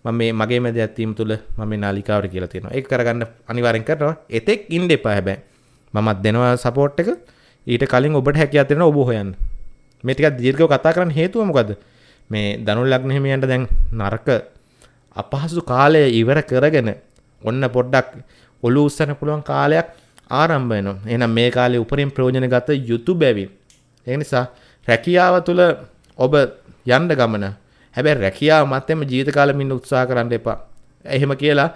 මම මේ මගේ මැද ඇත්වීම තුළ මම මේ නාලිකාවට කියලා තියෙනවා. ඒක කරගන්න අනිවාර්යෙන් කරනවා. එතෙක් ඉන්න එපා හැබැයි. මමත් දෙනවා සපෝට් එක. ඊට කලින් ඔබට හැකියාවක් තියෙනවා ඔබ හොයන්න. මේ ටිකක් දීර්ඝව කතා කරන්න හේතුව මොකද්ද? මේ දනුල් ලග්න හිමියන්ට දැන් නරක අපහසු කාලය ඉවර කරගෙන ඔන්න පොඩ්ඩක් ඔලු උස්සන්න පුළුවන් කාලයක් ආරම්භ වෙනවා. එහෙනම් මේ කාලේ උපරිම ප්‍රයෝජන ගත යුතු බැවින්. ඒ නිසා රැකියාව තුළ ඔබ යන්න ගමන. හැබැයි රැකියාව මතෙම ජීවිත කාලෙම ඉන්න උත්සාහ කරන්න එපා. එහෙම කියලා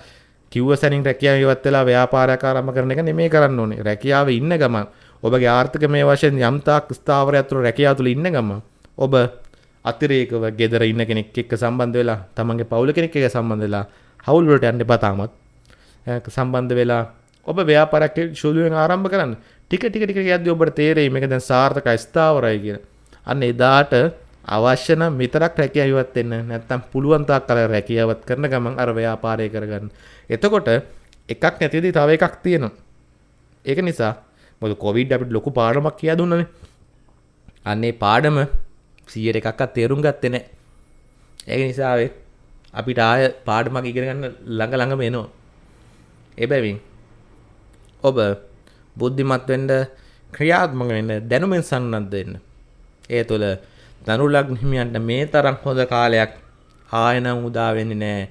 කිව්ව සැනින් රැකියාව ඉවත් වෙලා ව්‍යාපාරයක් ආරම්භ කරන එක නෙමෙයි කරන්න ඕනේ. රැකියාව ඉන්න ගමන් ඔබගේ ආර්ථික මේ වශයෙන් යම්තාක් ස්ථාවරයක් තුළ රැකියාව තුළ ඉන්න ගම ඔබ අතිරේකව ගෙදර ඉන්න කෙනෙක් එක්ක සම්බන්ධ වෙලා තමන්ගේ පවුල කෙනෙක් එක්ක සම්බන්ධ වෙලා හවුල් වලට යන්න එපා තාමත්. සම්බන්ධ වෙලා ඔබ ව්‍යාපාරයක් සුළුවෙන් ආරම්භ කරන්න. ටික ටික ටික යද්දී ඔබට තේරෙයි මේක දැන් සාර්ථකයි ස්ථාවරයි කියලා. අන්න එදාට අවශ්‍ය නම් විතරක් රැකියාව ඉවත් වෙන්න නැත්නම් පුළුවන් තාක් කල රැකියාවත් කරන ගමන් අර ව්‍යාපාරය කරගන්න. එතකොට එකක් නැතිදී තව එකක් තියෙනවා. ඒක නිසා මොද කොවිඩ් අපිට ලොකු පාඩමක් කියා දුන්නනේ අන්නේ පාඩම සියයට එකක්ත් තේරුම් ගත්තේ නෑ ඒක නිසාවේ අපිට ආය පාඩමක් ඉගෙන ගන්න ළඟ ළඟම එනවා එබැවින් ඔබ බුද්ධිමත් වෙන්න ක්‍රියාත්මක වෙන්න දැනුමෙන් සන්නද්ධ වෙන්න ඒ තුළ දනුලක් හිමියන්ට මේ තරම් හොඳ කාලයක් ආයනම් උදා වෙන්නේ නෑ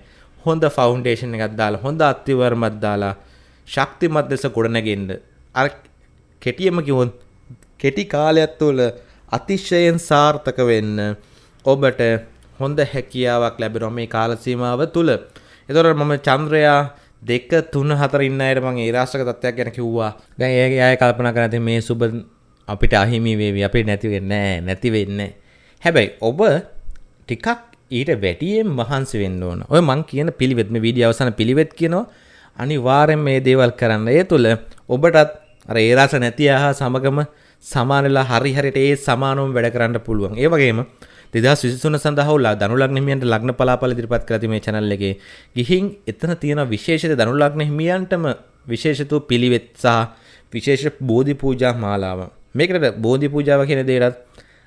හොඳ ෆවුන්ඩේෂන් එකක් දාලා හොඳ අත්තිවරමත් දාලා ශක්තිමත් ලෙස ගොඩනගෙන්න අර කෙටියම කිවොත් කෙටි කාලයක් තුළ අතිශයෙන් සාර්ථක වෙන්න ඔබට හොඳ හැකියාවක් ලැබෙනවා මේ කාල සීමාව තුළ. එතකොට මම චන්ද්‍රයා දෙක තුන හතර ඉන්න අයට මම ඒ රාශක තත්ත්වයක් ගැන කිව්වා. දැන් ඒ අය කල්පනා කරලා ඉතින් මේ සුබ අපිට අහිමි වේවි අපිට නැති වෙන්නේ නැහැ නැති වෙන්නේ. හැබැයි ඔබ ටිකක් ඊට වැඩියෙන් මහන්සි වෙන්න ඕන. ඔය මං කියන පිළිවෙත් මේ වීඩියෝ අවසාන පිළිවෙත් කියනවා. අනිවාර්යෙන් මේ දේවල් කරන්න. ඒ තුළ ඔබටත් අර ඒ රස නැති ආහා සමගම සමානලා හරි හරියට ඒ සමානවම වැඩ කරන්න පුළුවන්. ඒ වගේම දෙදස් විසිතුන සඳහවලා දනුලක් හිමියන්ට ලග්න පලාපල දිරිපත් කරති මේ චැනල් එකේ ගිහින් එතන තියෙන විශේෂත දනුලක්න හිමියන්ටම විශේෂතු පිළිවෙත් සහ විශේෂ බෝධි පූජා මාලාව මේකට බෝධි පූජාව කියන දේටත්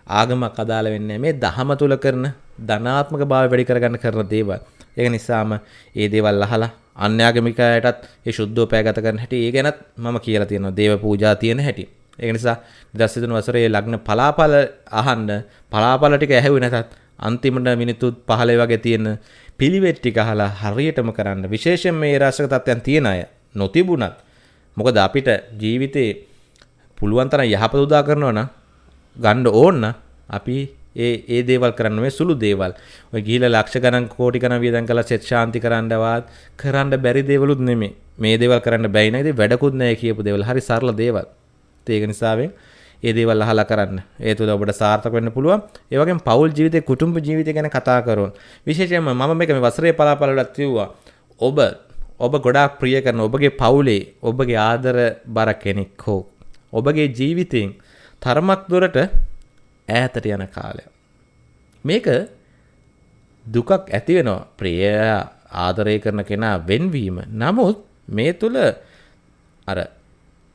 ආගමක් අදාළ වෙන්නේ මේ දහම තුල කරන ධනාත්මක භාවය වැඩි කරගන්න කරන දේවල්. ඒක නිසාම ඒ දේවල් අහලා අන්‍යාගමිකයටත් ඒ ශුද්ධෝපය ගත කරන හැටි ඒ ගැනත් මම කියලා තියෙනවා දේව පූජා තියෙන හැටි. ඒක නිසා 2023 වසරේ ලග්න පලාපල අහන්න පලාපල ටික ඇහුවේ නැතත් අන්තිමට මිනිත්තු 15 වගේ තියෙන පිළිවෙත් ටික අහලා හරියටම කරන්න විශේෂයෙන් මේ රාශක තත්ත්වයන් තියෙන අය නොතිබුණත් මොකද අපිට ජීවිතේ පුළුවන් තරම් යහපත උදා කරනවා නම් ගන්න ඕන්න අපි ඒ ඒ දේවල් කරන්න මේ සුළු දේවල්. ඔය ගිහිලා ලක්ෂ ගණන් කෝටි ගණන් වියදම් කරලා සෙත් ශාන්ති කරන්නවත් කරන්න බැරි දේවලුත් නෙමෙයි. මේ දේවල් කරන්න බැයි නේද? වැඩකුත් නැහැ කියපු දේවල්. හරි සරල දේවල්. ඒක නිසාවෙන් ඒ දේවල් අහලා කරන්න. ඒ තුළ ඔබට සාර්ථක වෙන්න පුළුවන්. ඒ වගේම පෞල් ජීවිතේ කුටුම්බ ජීවිතය ගැන කතා කරොත් විශේෂයෙන්ම මම මේක මේ වසරේ පලාපලවලත් කිව්වා. ඔබ ඔබ ගොඩාක් ප්‍රිය කරන ඔබගේ පවුලේ ඔබගේ ආදර බර කෙනෙක් හෝ ඔබගේ ජීවිතයෙන් තරමක් දුරට ඈතට යන කාලය. මේක දුකක් ඇති වෙනවා. ප්‍රිය ආදරය කරන කෙනා වෙන්වීම. නමුත් මේ තුල අර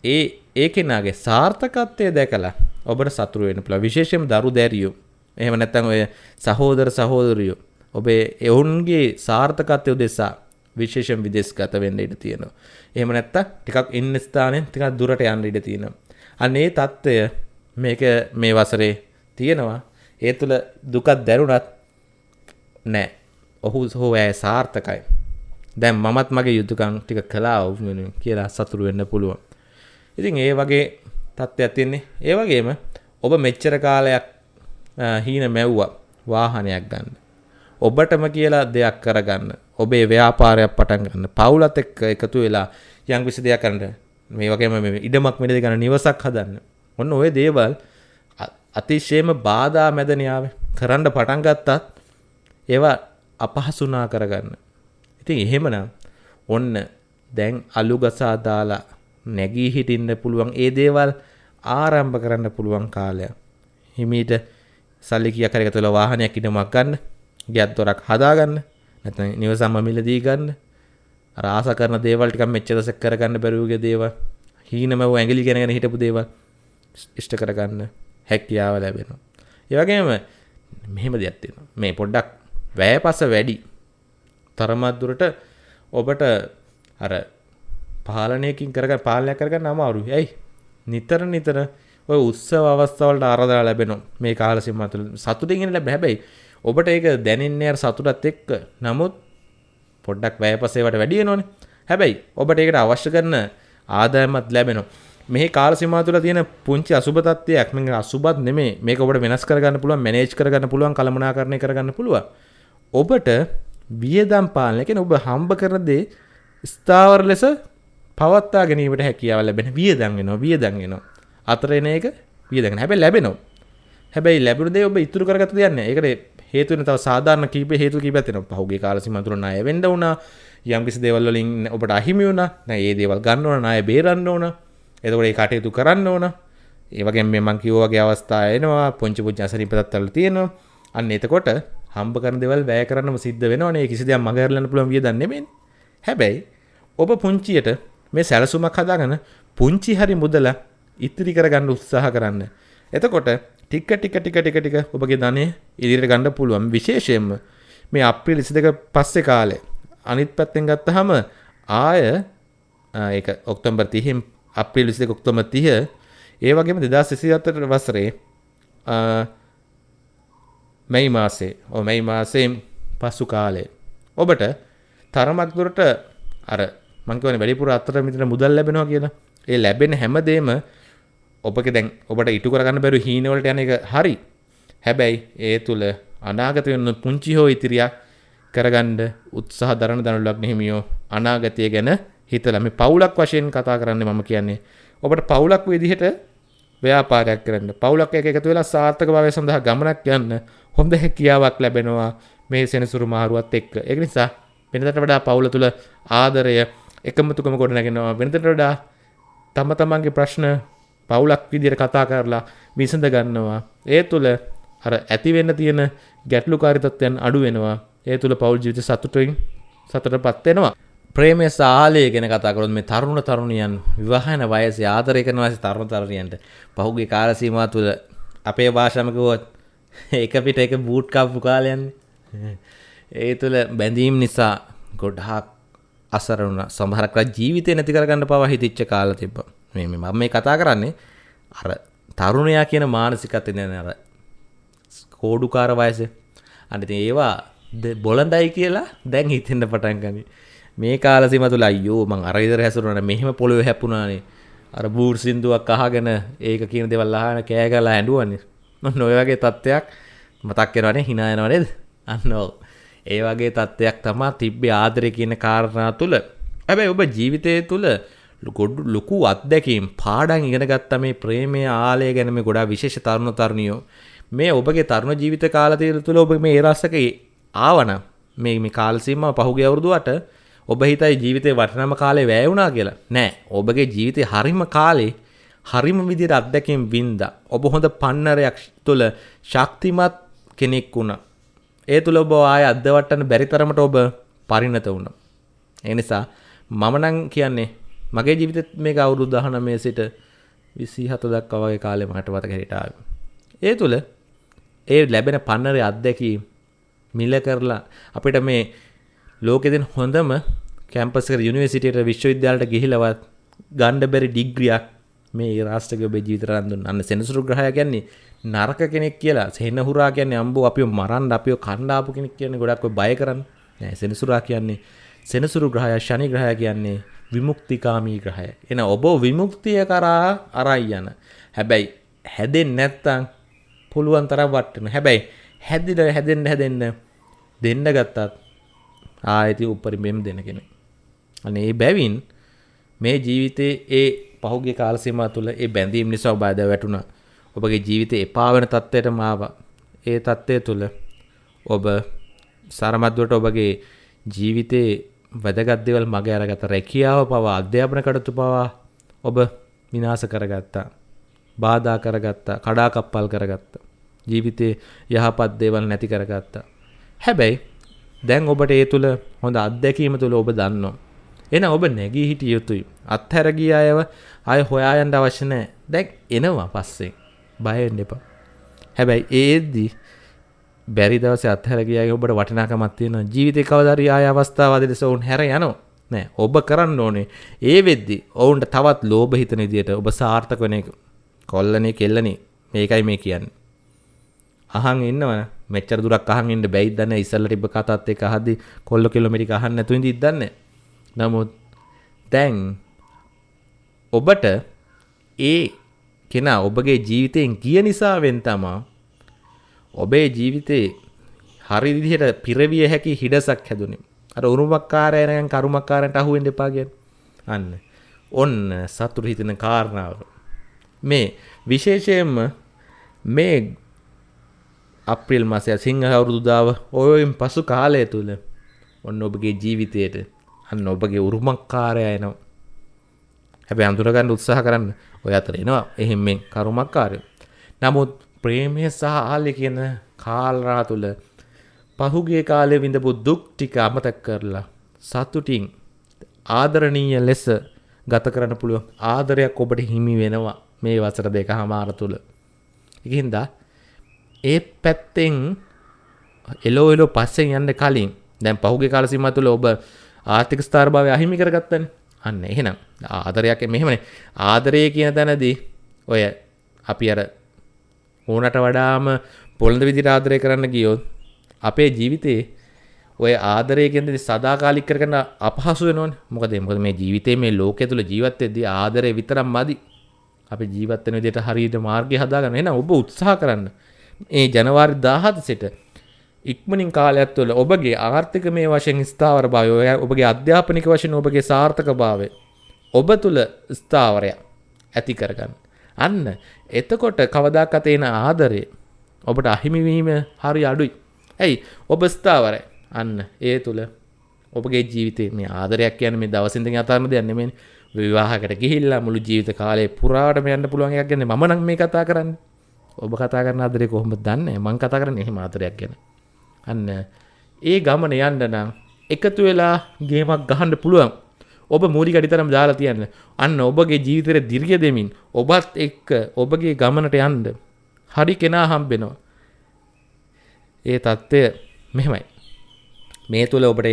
ඒ ඒ කෙනාගේ සාර්ථකත්වය දැකලා ඔබට සතුරු වෙන්න පුළුවන්. විශේෂයෙන්ම දරු දැරියෝ. එහෙම නැත්නම් ඔය සහෝදර සහෝදරියෝ. ඔබේ එවුන්ගේ සාර්ථකත්වය උදෙසා විශේෂයෙන් විදේශගත වෙන්න ඉඩ තියෙනවා. එහෙම නැත්තම් ටිකක් ඉන්න ස්ථානෙන් ටිකක් දුරට යන්න ඉඩ තියෙනවා. අනේ தত্ত্বය මේක මේ වසරේ තියෙනවා. ඒ තුළ දුකක් දැරුණත් නෑ. ඔහු හෝ ඇය සාර්ථකයි. දැන් මමත් මගේ යුතුයකම් ටික කළා ඔව් කියලා සතුරු වෙන්න පුළුවන්. ඉතින් ඒ වගේ තත්ත්වයක් තියෙන්නේ. ඒ වගේම ඔබ මෙච්චර කාලයක් හීන මැව්වා වාහනයක් ගන්න. ඔබටම කියලා දෙයක් කරගන්න. ඔබේ ව්‍යාපාරයක් පටන් ගන්න. පවුලත් එක්ක එකතු වෙලා යම් කිසි දෙයක් කරන්න. මේ වගේම මේ ඉඩමක් මිලදී ගන්න නිවසක් හදන්න. ඔන්න ඔය දේවල් අතිශයම බාධා මැදනියාව කරන්න පටන් ගත්තත් ඒවා අපහසුනා කරගන්න. ඉතින් එහෙමනම් ඔන්න දැන් අලු ගසා දාලා නැගී හිටින්න පුළුවන් ඒ දේවල් ආරම්භ කරන්න පුළුවන් කාලයක්. හිමීට සල්ලි කියක් හරි එකතු වෙලා වාහනයක් ඉදමක් ගන්න, ගියක් දොරක් හදාගන්න, නැත්නම් නිවසම මිලදී ගන්න. අර ආස කරන දේවල් ටිකක් මෙච්චර සෙක් කරගන්න බැරුවගේ දේවල්, හීනම ඇඟිලි ගැනගෙන හිටපු දේවල් ඉෂ්ට කරගන්න හැකියාව ලැබෙනවා. ඒ වගේම මෙහෙම දෙයක් තියෙනවා. මේ පොඩ්ඩක් වැයපස වැඩි. තරමක් දුරට ඔබට අර පාලනයකින් කරගන්න පාලනය කරගන්න අමාරුයි. ඇයි? නිතර නිතර ඔය උත්සව අවස්ථාවලට ආරාධනා ලැබෙනවා. මේ කාල සීමාව තුළ සතුටින් ඉන්න ලැබෙයි. හැබැයි ඔබට ඒක දැනෙන්නේ අර සතුටත් එක්ක. නමුත් පොඩ්ඩක් වැයපසේවට වැඩි වෙනවනේ. හැබැයි ඔබට ඒකට අවශ්‍ය කරන ආදායමත් ලැබෙනවා. මේ කාල සීමාව තුළ තියෙන පුංචි අසුබ තත්ත්වයක් මේක අසුබත් නෙමෙයි. මේක ඔබට වෙනස් කරගන්න පුළුවන්, මැනේජ් කරගන්න පුළුවන්, කළමනාකරණය කරගන්න පුළුවන්. ඔබට වියදම් පාලනය කියන්නේ ඔබ හම්බ කරන දේ ස්ථාවර ලෙස පවත්තා ගැනීමට හැකියාව ලැබෙන වියදම් වෙනවා වියදම් වෙනවා. අතර එන එක වියදම් හැබැයි ලැබෙනවා. හැබැයි ලැබුණ දේ ඔබ ඉතුරු කරගත්ත දෙයක් නෑ. ඒකට හේතු වෙන තව සාධාරණ කීප හේතු කීපයක් තියෙනවා. පහුගිය කාල සීමා තුන ණය වෙන්න උනා යම් කිසි දේවල් වලින් ඔබට අහිමි වුණා. නෑ ඒ දේවල් ගන්න ඕන ණය බේරන්න ඕන. එතකොට ඒ කටයුතු කරන්න ඕන ඒ වගේම මේ මං කිව්වා වගේ අවස්ථා එනවා පොන්චි පුංචි අසනීපතත්වල තියෙනවා අන්න එතකොට හම්බ කරන දේවල් වැය කරන්නම සිද්ධ වෙනවනේ කිසි දෙයක් මගහැරලන්න පුළුවන් වියදම් නෙමෙයි හැබැයි ඔබ පුංචියට මේ සැලසුමක් හදාගන්න පුංචි හරි මුදල ඉතිරි කරගන්න උත්සාහ කරන්න. එතකොට ටික ටික ටික ටික ටික ඔබගේ ධනය ඉදිරියට ගන්න පුළුවන්. විශේෂයෙන්ම මේ අප්‍රේල් 22 පස්සේ කාලේ අනිත් පැත්තෙන් ගත්තහම ආය ඒක ඔක්තෝබර් 30 අප්‍රේල් 22 ඔක්තෝබර් 30 ඒ වගේම 2024 වසරේ මැයි මාසේ ඔව් මැයි මාසයෙන් පසු කාලේ ඔබට තරමක් දුරට අර මං කියවනේ වැඩිපුර අතර මිතර මුදල් ලැබෙනවා කියලා. ඒ ලැබෙන හැමදේම ඔබගේ දැන් ඔබට ඉටු කරගන්න බැරි හීන වලට යන එක හරි. හැබැයි ඒ තුල අනාගත වෙන පුංචි හෝ ඉතිරියක් කරගන්න උත්සාහ දරන දනුලක් නෙහිමියෝ අනාගතය ගැන හිතලා මේ පවුලක් වශයෙන් කතා කරන්නේ මම කියන්නේ. ඔබට පවුලක් විදිහට ව්‍යාපාරයක් කරන්න පවුලක් එක එකතු වෙලා සාර්ථක භාවය සඳහා ගමනක් යන්න හොඳ හැකියාවක් ලැබෙනවා මේ සෙනසුරු මාරුවත් එක්ක. ඒක නිසා වෙනදට වඩා පවුල තුල ආදරය එකමතුකම ගොඩ නැගෙනවා වෙනතට වඩා තම තමන්ගේ ප්‍රශ්න පවුලක් විදියට කතා කරලා විසඳ ගන්නවා ඒ තුළ අර ඇති වෙන්න තියෙන ගැටලුකාරී තත්ත්වයන් අඩු වෙනවා. ඒ තුල පෞල් ජීවිත සතුටින් සතුටටපත් වෙනවා. ප්‍රේමය සාලය ගැන කතා කරොත් මේ තරුණ තරුණියන් විවාහන වයසේ ආදරය කරන වයසේ තරුණ තරුණියන්ට පහුගිය කාල සීමාව තුළ අපේ භාෂාවම කිව්වොත් [laughs] එක පිට එක බූට් කප්පු කාලයන්නේ. [laughs] ඒ තුළ බැඳීම් නිසා ගොඩහක් අසරුණ සමහරක් ජීවිතය නැති කරගන්න පවා හිතිච්ච කාල තිබ්බ. මේ මම මේ කතා කරන්නේ අර තරුණයා කියන මානසිකත්වය දැන අර කෝඩුකාර වයස. අනිති ඒවා බොලඳයි කියලා දැන් හිතෙන්ට පටන් ගනි. මේ කාලසිම තුළ අයෝ මං අරයිදර හැසුරන මෙහෙම පොළොව හැපුණානේ අර බූර් සිින්දුවක් අහගෙන ඒක කියන දෙවල් අහන කෑ කලා ඇඩුවන්නේ නොය වගේ තත්ත්වයක් මතක් කරනේ හිනායනවනේද අන්නෝ ඒ වගේ තත්ත්වයක් තමා තිබ්බේ ආදරය කියන කාරණා තුළ. ඇබැයි ඔබ ජීවිතය තුළ ගොඩු ලොකු අත්දැකීම් පාඩන් ඉගෙන ගත්ත මේ ප්‍රේමය ආලය ගැනම ගොඩා විශේෂ තරුණ තරණයෝ මේ ඔබගේ තරුණ ජීවිත කාලතීර තුළ ඔබ මේ ඒරස්සක ආවන මේ මේ කාල්සීම පහුගේ අවුරුදුවට ඔබ හිතයි ජීවිතය වටනම කාලේ වැෑවුණා කියලා. නෑ. ඔබගේ ජීවිතය හරිම කාලේ හරිම විදිර අත්දැකින් වින්ද. ඔබ හොඳ පන්නරයක් තුළ ශක්තිමත් කෙනෙක් වුණ. ඒ තුළ ඔබ ආය අදවට්ටන බැරිතරමට ඔබ පරිණත වුණ. එනිසා මමනං කියන්නේ මගේ ජීවිතත් මේ අවුරුදු දහන මේ සිට විසි හත දක් වගේ කාලෙ මට වත හිටාව ඒ තුළ ඒ ලැබෙන පන්නරය අත්දැකීම් මිල කරලා අපිට මේ ලෝකෙදෙන් හොඳම කැම්පසක යුනිවසිටට විශ්වවිද්‍යාලට ගිහිලවත් ගණ්ඩ බැරි ඩිග්‍රියක් මේ රාෂ්ටක ඔබ ජීවිතරන්දුන් අන්න සෙනසුරු ග්‍රහය කියන්නේ නරක කෙනෙක් කියලා. සෙන්න හුරා කියන්නේ අම්බෝ අපිව මරන්න අපිව කණ්ඩාපු කෙනෙක් කියන්නේ ගොඩක් බය කරන්න. නෑ සෙනසුරා කියන්නේ සෙනසුරු ග්‍රහය ශනි ග්‍රහය කියන්නේ විමුක්තිකාමී ග්‍රහය. එන ඔබ විමුක්තිය කරා අරයි යන. හැබැයි හැදෙන් නැත්තං පුළුවන් තරම් වට්ටන හැබැයි හැදිල හැදෙන්න්න හැදෙන්න දෙන්න ගත්තත් ආයති උපරිමෙම් දෙන කෙනෙ. අනේ ඒ බැවින් මේ ජීවිතේ ඒ පහුගේ කාලසීම තුළ ඒ බැඳීම් නිසා බාධ වැටුණ. ඔබගේ ජීවිත එපාවන තත්ත්වයට මාව ඒ තත්ත්වය තුළ ඔබ සරමත්දුවට ඔබගේ ජීවිතයේ වැදගත්දවල් මග අරගත රැකියාව පවා අධ්‍යාපන කටතු පවා ඔබ විනාස කරගත්තා. බාධා කරගත්තා. කඩාකප්පල් කරගත්ත. ජීවිතයේ යහපත් දේවල් නැති කරගත්තා. හැබැයි දැන් ඔබට ඒ තුළ හොඳ අත්දැකීම තුළ ඔබ දන්නවා. එන ඔබ නැගී හිටිය යුතුයි. අත්හැරගිය අයව අය හොයායන්ට අවශ්‍ය නෑ දැක් එනවා පස්සේ. බයෙන් එපා. හැබැයි ඒද්දී බැරි දවස අත්හැරගියගේ ඔබට වටනාකමත් තියෙන ජීවිතය කවදරි ආය අවස්ථාවද ලෙස ඔවුන් හැර යනවා. නෑ ඔබ කරන්න ඕනේ. ඒ වෙද්දි ඔවුන්ට තවත් ලෝභ හිතන විදියට ඔබ සාර්ථක වෙන එක. කොල්ලනේ කෙල්ලනේ. මේකයි මේ කියන්නේ. අහන් ඉන්නවන. මෙච්චර දුරක් අහන් ඉන්න බැයිද දන්නේ ඉස්සල්ලා තිබ්බ කතාත් එක්ක අහද්දි කොල්ල කිලෝමීටර් අහන්න නැතුව ඉඳිත් දන්නේ නමුත් දැන් ඔබට ඒ කෙනා ඔබගේ ජීවිතයෙන් ගිය නිසාවෙන් තමා ඔබේ ජීවිතේ හරි විදිහට පිරවිය හැකි හිඩසක් හැදුනේ අර උරුමක්කාරයනයන් කරුමක්කාරන්ට අහුවෙන් දෙපා ගැන අන්න. ඔන්න සතුරු හිතන කාරණාව. මේ විශේෂයෙන්ම මේ අප්‍රිල් මාසය සිංහ අවුරුදුදාව ඔයෙන් පසු කාලය තුළ ඔන්න ඔබගේ ජීවිතයට අන්න ඔබගේ උරුමක්කාරය එනවා. හැබැ අඳුරගන්න උත්සාහ කරන්න. ඔය අතර එනවා. එහෙමෙන් කරුමක්කාරය. නමුත් ප්‍රේමය සහ ආල්‍ය කියන කාල්රා තුළ පහුගේ කාලය විඳපු දුක් ටික අමතක් කරලා සතුටින් ආදරණීය ලෙස ගත කරන්න පුළුවන් ආදරයක් ඔබට හිමි වෙනවා මේ වසර දෙක හමාර තුළ එකහින්දා ඒ පැත්තෙන් එලෝ එලෝ පස්සෙන් යන්න කලින් දැන් පහුගේ කාලසිම තුළ ඔබ ආර්ථික ස්ථාර්භාවය අහිමි කරගත්තන. අන්න එහෙනම් ආදරයක් මෙහෙමනේ ආදරය කියන තැනදී ඔය අපි අර ඕනට වඩාම පොළඳ විදිහට ආදරය කරන්න ගියොත් අපේ ජීවිතේ ඔය ආදරය කියන්නේ සදාකාලික කරගෙන අපහසු වෙනවනේ. මොකද මොකද මේ ජීවිතේ මේ ලෝකයේ තුල ජීවත් වෙද්දී ආදරය විතරක් මදි. අපි ජීවත් වෙන විදිහට හරියට මාර්ගය හදාගන්න. එහෙනම් ඔබ උත්සාහ කරන්න. ඒ ජනවාරි දාහත සිට ඉක්මනින් කාලයක් තුළ ඔබගේ ආර්ථික මේ වශයෙන් ස්ථාවර භාවය ඔය ඔබගේ අධ්‍යාපනික වශයෙන් ඔබගේ සාර්ථක භාවය ඔබ තුළ ස්ථාවරයක් ඇති කරගන්න. අන්න එතකොට කවදාකත් එන ආදරය ඔබට අහිමිවීම හරි අඩුයි. ඇයි ඔබ ස්ථාවරයි අන්න ඒ තුළ ඔබගේ ජීවිතේ මේ ආදරයක් කියන මේ දවසින්ද අතරම දෙයක් නෙමෙයි විවාහකට ගිහිල්ලා මුළු ජීවිත කාලේ පුරාටම යන්න පුළුවන් එකක් ගැන මම නම් මේ කතා කරන්නේ. ඔබ කතා කරන ආදරේ කොහොමද දන්නේ මං කතා කරන්නේ එහෙම ආදරයක් ගැන අන්න. ඒ ගමන යන්න නම් එකතු වෙලා ගේමක් ගහන්න පුළුවන්. ඔබ මූලික අඩිතරම් දාලා තියන්න. අන්න ඔබගේ ජීවිතයට දිර්ගය දෙමින් ඔබත් එක්ක ඔබගේ ගමනට යන්න. හරි කෙනා හම්බෙනවා. ඒ තත්ත්වය මෙහෙමයි. මේ තුළ ඔබට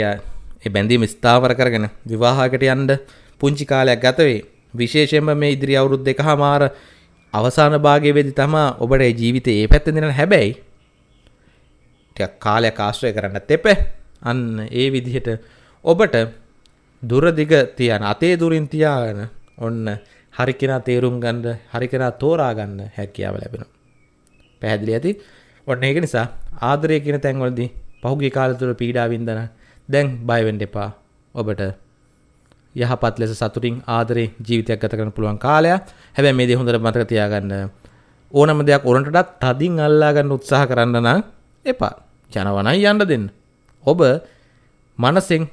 ය බැඳීම ස්ථාවර කරගෙන විවාහකට යන්ඩ පුංචි කාලයක් ගතවේ විශේෂයෙන්ම මේ ඉදිරි අවුරුද් දෙක හමාර අවසාන භාගය වෙදි තමා ඔබට ජීවිත ඒ පැත්ත දෙන හැබැයි කාලයක් ආශ්‍රය කරන්න තෙප අන්න ඒ විදිහට ඔබට දුරදිග තියන අතේ දුරින් තියාගෙන ඔන්න හරි කෙනා තේරුම් ගන්න හරි කෙනා තෝරා ගන්න හැකියාව ලැබෙනවා. පැහැදිලි ඇති. ඔන්න ඒක නිසා ආදරය කියන තැන්වලදී පහුගිය කාලය තුල පීඩා වින්දන දැන් බය වෙන්න එපා. ඔබට යහපත් ලෙස සතුටින් ආදරේ ජීවිතයක් ගත කරන්න පුළුවන් කාලයක්. හැබැයි මේ දේ හොඳට මතක තියාගන්න. ඕනම දෙයක් උරන්ටටත් තදින් අල්ලා ගන්න උත්සාහ කරන්න නම් එපා. ජනවනයි යන්න දෙන්න. ඔබ මනසෙන්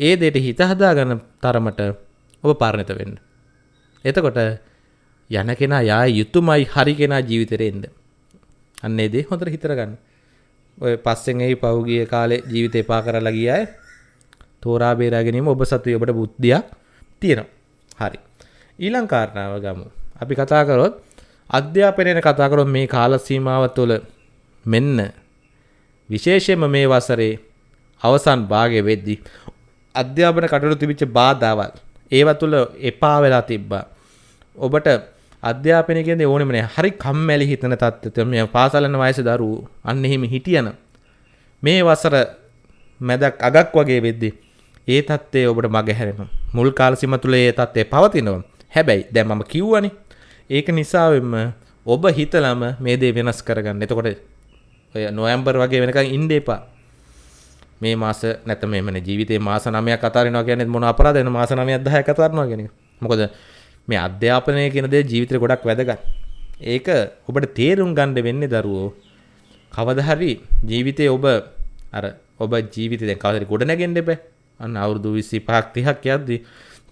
ඒ දෙයට හිත හදාගන්න තරමට ඔබ පරණත වෙන්න. එතකොට යන කෙනා යා යුතුමයි හරි කෙනා ජීවිතේට එන්න. අන්න ඒ දේ හොඳට හිතර ගන්න. ඔය පස්සෙන් එහි පහුගිය කාලේ ජීවිතේ පා කරලා ගිය අය තෝරා බේරා ගැනීම ඔබ සතුයි ඔබට බුද්ධියක් තියෙනවා. හරි. ඊළඟ කාරණාව ගමු. අපි කතා කරොත් අධ්‍යාපනයෙන් කතා කරොත් මේ කාල සීමාව තුළ මෙන්න විශේෂයෙන්ම මේ වසරේ අවසන් භාගය වෙද්දී අධ්‍යාපන කටයුතු තිබිච්ච බාධාවල් ඒව තුළ එපා වෙලා තිබ්බා. ඔබට අධ්‍යාපනය කියන්නේ ඕනෙම නෑ. හරි කම්මැලි හිතන තත්ත්වය. මේ පාසල් යන වයසේ දරුවෝ අන්න එහෙම හිටියන මේ වසර මැදක් අගක් වගේ වෙද්දී ඒ තත්ත්වය ඔබට මගහැරෙනවා. මුල් කාල සීම තුල ඒ තත්ත්වය පවතිනවා. හැබැයි දැන් මම කිව්වනේ. ඒක නිසාවෙන්ම ඔබ හිතලම මේ දේ වෙනස් කරගන්න. එතකොට ඔය නොවැම්බර් වගේ වෙනකන් ඉන්න එපා. මේ මාස නැත මෙමන ජීවිතේ මාස 9ක් අතාරිනවා කියන්නේ මොන අපරාධයක්ද මාස 9ක් 10ක් අතාරිනවා කියන එක. මොකද මේ අධ්‍යාපනය කියන දේ ජීවිතේ ගොඩක් වැදගත්. ඒක ඔබට තේරුම් ගන්න වෙන්නේ දරුවෝ. කවදා හරි ජීවිතේ ඔබ අර ඔබ ජීවිතේ දැන් කවදාද ගොඩ නැගෙන්න එපා. අන්න අවුරුදු 25ක් 30ක් යද්දී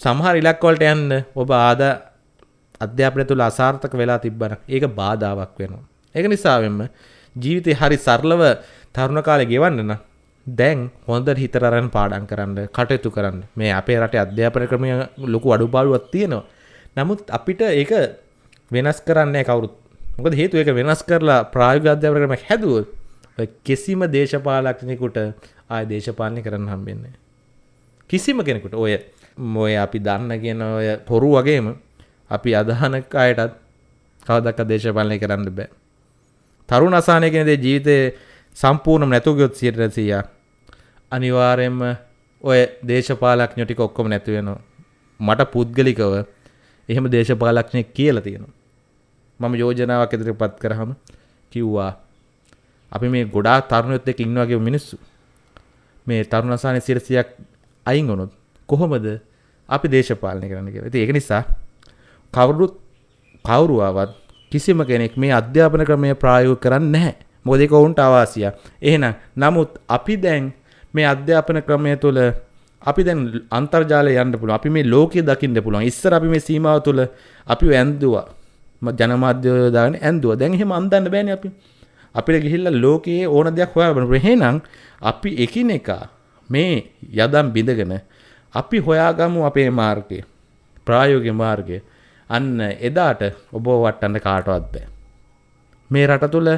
සමහර ඉලක්ක වලට යන්න ඔබ ආදා අධ්‍යාපනය තුළ අසාර්ථක වෙලා තිබ්බනම් ඒක බාධාවක් වෙනවා. ඒක නිසාවෙන්ම ජීවිතේ හරි සරලව තරුණ කාලේ ගෙවන්න නම් දැන් හොඳට හිතට අරන් පාඩම් කරන්න කටයුතු කරන්න. මේ අපේ රටේ අධ්‍යාපන ක්‍රමය ලොකු අඩුපාඩුවක් තියෙනවා. නමුත් අපිට ඒක වෙනස් කරන්න නැහැ කවුරුත්. මොකද හේතුව ඒක වෙනස් කරලා ප්‍රායෝගික අධ්‍යාපන ක්‍රමයක් හැදුවොත් කිසිම දේශපාලඥයෙකුට ආය දේශපාලනය කරන්න හම්බෙන්නේ කිසිම කෙනෙකුට ඔය මොය අපි දන්න කියන ඔය පොරු වගේම අපි අදහන අයටත් කවදක්ක දේශපාලනය කරන්න බෑ. තරුණ අසානය කෙනෙ ජීවිතය සම්පූර්ණ නැතුගයොත් සියට රැසියා අනිවාර්යෙන්ම ඔය දේශපාලක්ඥටික ඔක්කොම නැතිවෙනවා. මට පුද්ගලිකව එහෙම දේශපාලක්ෂණය කියලා තියෙනවා. මම යෝජනාවක් ඉදිරියට පත් කරාම කිව්වා අපි මේ ගොඩාක් තරුණයොත් එක්ක ඉන්න වගේ මිනිස්සු මේ තරුණ අසහනේ 100ක් අයින් වුණොත් කොහොමද අපි දේශපාලනය කරන්න කියලා. ඉතින් ඒක නිසා කවුරුත් කවුරු ආවත් කිසිම කෙනෙක් මේ අධ්‍යාපන ක්‍රමය ප්‍රායෝගික කරන්නේ නැහැ. මොකද ඒක ඔවුන්ට අවාසියක්. එහෙනම් නමුත් අපි දැන් මේ අධ්‍යාපන ක්‍රමය තුළ අපි දැන් අන්තර්ජාලය යන්න පුළුවන්. අපි මේ ලෝකය දකින්න පුළුවන්. ඉස්සර අපි මේ සීමාව තුළ අපි ඇන්දුවා. ජනමාධ්‍ය දාගෙන ඇන්දුවා. දැන් එහෙම අන්දන්න බෑනේ අපි. අපිට ගිහිල්ලා ලෝකයේ ඕන දෙයක් හොයාගන්න. එහෙනම් අපි එකිනෙකා මේ යදම් බිඳගෙන අපි හොයාගමු අපේ මාර්ගය. ප්‍රායෝගික මාර්ගය. අන්න එදාට ඔබ වටන්න කාටවත් බෑ. මේ රට තුළ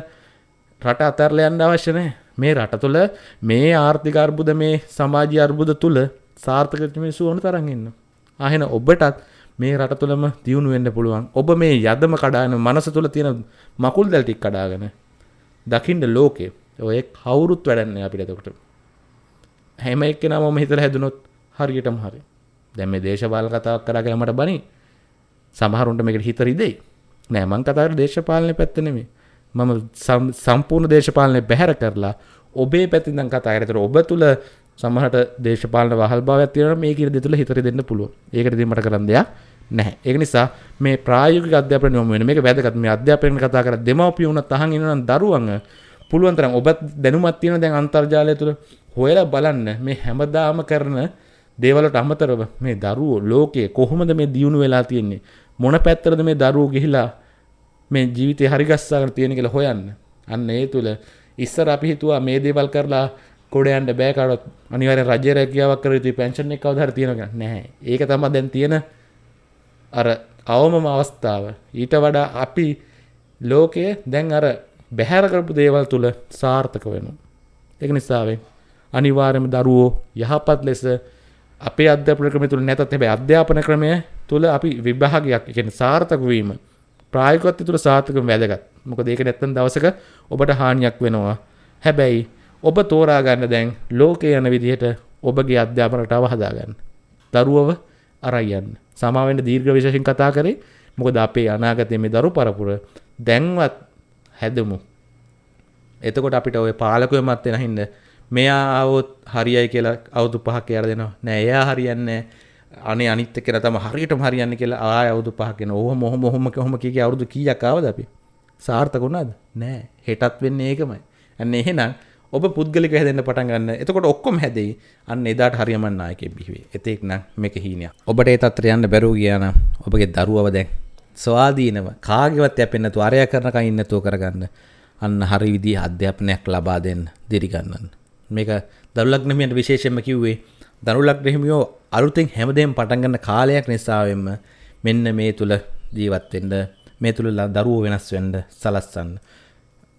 රට අතරලා යන්න අවශ්‍ය නැහැ. මේ රට තුළ මේ ආර්ථික අර්බුද මේ සමාජීය අර්බුද තුළ සාර්ථක මිනිස්සු ඕන තරම් ඉන්නවා. ආහෙන ඔබටත් මේ රට තුළම දියුණු වෙන්න පුළුවන්. ඔබ මේ යදම කඩාගෙන මනස තුළ තියෙන මකුල් දැල් ටික කඩාගෙන දකින්න ලෝකේ ඔය කවුරුත් වැඩන්නේ අපිට එතකොට. හැම එක්කෙනාම මම හිතලා හැදුනොත් හරියටම හරි. දැන් මේ දේශපාලන කතාවක් කරගෙන මට බනි. සමහරුන්ට මේකට හිත රිදෙයි. නෑ මං කතා කරන්නේ දේශපාලනේ පැත්ත නෙමෙයි. මම සම්පූර්ණ දේශපාලනය බැහැර කරලා ඔබේ පැතිදන් කතා කරතර ඔබ තුළ සමහට දේශපාලන වහල් භාවයක් තියෙනවා මේ කිර දෙතුළ හිතර දෙන්න පුළුවන්. ඒකට දීමට කරන්න දෙයක් නැහැ. ඒක නිසා මේ ප්‍රායෝගික අධ්‍යාපනය යොමු වෙන මේක වැදගත්. මේ අධ්‍යාපනය කතා කර දෙමව්පිය වුණත් අහන් ඉන්නනම් දරුවන් පුළුවන් තරම් ඔබත් දැනුමක් තියෙන දැන් අන්තර්ජාලය තුළ හොයලා බලන්න. මේ හැමදාම කරන දේවලට අමතරව මේ දරුවෝ ලෝකයේ කොහොමද මේ දියුණු වෙලා තියෙන්නේ? මොන පැත්තරද මේ දරුවෝ ගිහිලා මේ ජීවිතය හරිගස්සාගෙන තියෙන කියලා හොයන්න. අන්න ඒ තුල ඉස්සර අපි හිතුවා මේ දේවල් කරලා කොඩයන්ට බෑ කාටවත් අනිවාර්යෙන් රජ්‍ය රැකියාවක් කර යුතුයි පෙන්ෂන් එක කවදා හරි තියෙනවා නැහැ. ඒක තමයි දැන් තියෙන අර අවමම අවස්ථාව. ඊට වඩා අපි ලෝකය දැන් අර බැහැර කරපු දේවල් තුල සාර්ථක වෙනවා. ඒක නිසාවෙන් අනිවාර්යයෙන්ම දරුවෝ යහපත් ලෙස අපේ අධ්‍යාපන ක්‍රමය තුල නැතත් හැබැයි අධ්‍යාපන ක්‍රමය තුල අපි විභාගයක් කියන්නේ සාර්ථක වීම ප්‍රායෝගිකත්වය තුල සාර්ථකව වැදගත්. මොකද ඒක නැත්තම් දවසක ඔබට හානියක් වෙනවා. හැබැයි ඔබ තෝරා ගන්න දැන් ලෝකේ යන විදිහට ඔබගේ අධ්‍යාපන රටාව හදාගන්න. දරුවව අරයි යන්න. සමාවෙන්න දීර්ඝ විශේෂයෙන් කතා කරේ. මොකද අපේ අනාගතයේ මේ දරු පරපුර දැන්වත් හැදමු. එතකොට අපිට ඔය පාලකයෝ මත් වෙන හින්දා මෙයා આવොත් හරියයි කියලා අවුරුදු පහක් කියලා දෙනවා. නෑ එයා හරියන්නේ අනේ අනිත් එක්කන තමයි හරියටම හරියන්නේ කියලා ආය අවුරුදු පහක් වෙනවා. ඔහොම ඔහොම ඔහොම කොහොම කීකේ අවුරුදු කීයක් ආවද අපි? සාර්ථක වුණාද? නෑ. හෙටත් වෙන්නේ ඒකමයි. අන්න එහෙනම් ඔබ පුද්ගලික හැදෙන්න පටන් ගන්න. එතකොට ඔක්කොම හැදෙයි. අන්න එදාට හරියමන් නායකයෙක් බිහිවේ. එතෙක් නම් මේක හීනයක්. ඔබට ඒ තත්ත්වයට යන්න බැරුව ගියා නම් ඔබගේ දරුවව දැන් ස්වාධීනව කාගේවත් යැපෙන්නේ නැතුව අරයා කරනකන් ඉන්න නැතුව කරගන්න. අන්න හරි විදිහේ අධ්‍යාපනයක් ලබා දෙන්න, දිරි ගන්නන්න. මේක දරුලග්නහිමියන්ට විශේෂයෙන්ම කිව්වේ දරුලග්නහිමියෝ අලුතෙන් හැමදේම පටන් ගන්න කාලයක් නිසාවෙන්ම මෙන්න මේ තුල ජීවත් වෙන්න මේ තුල දරුවෝ වෙනස් වෙන්න සලස්සන්න.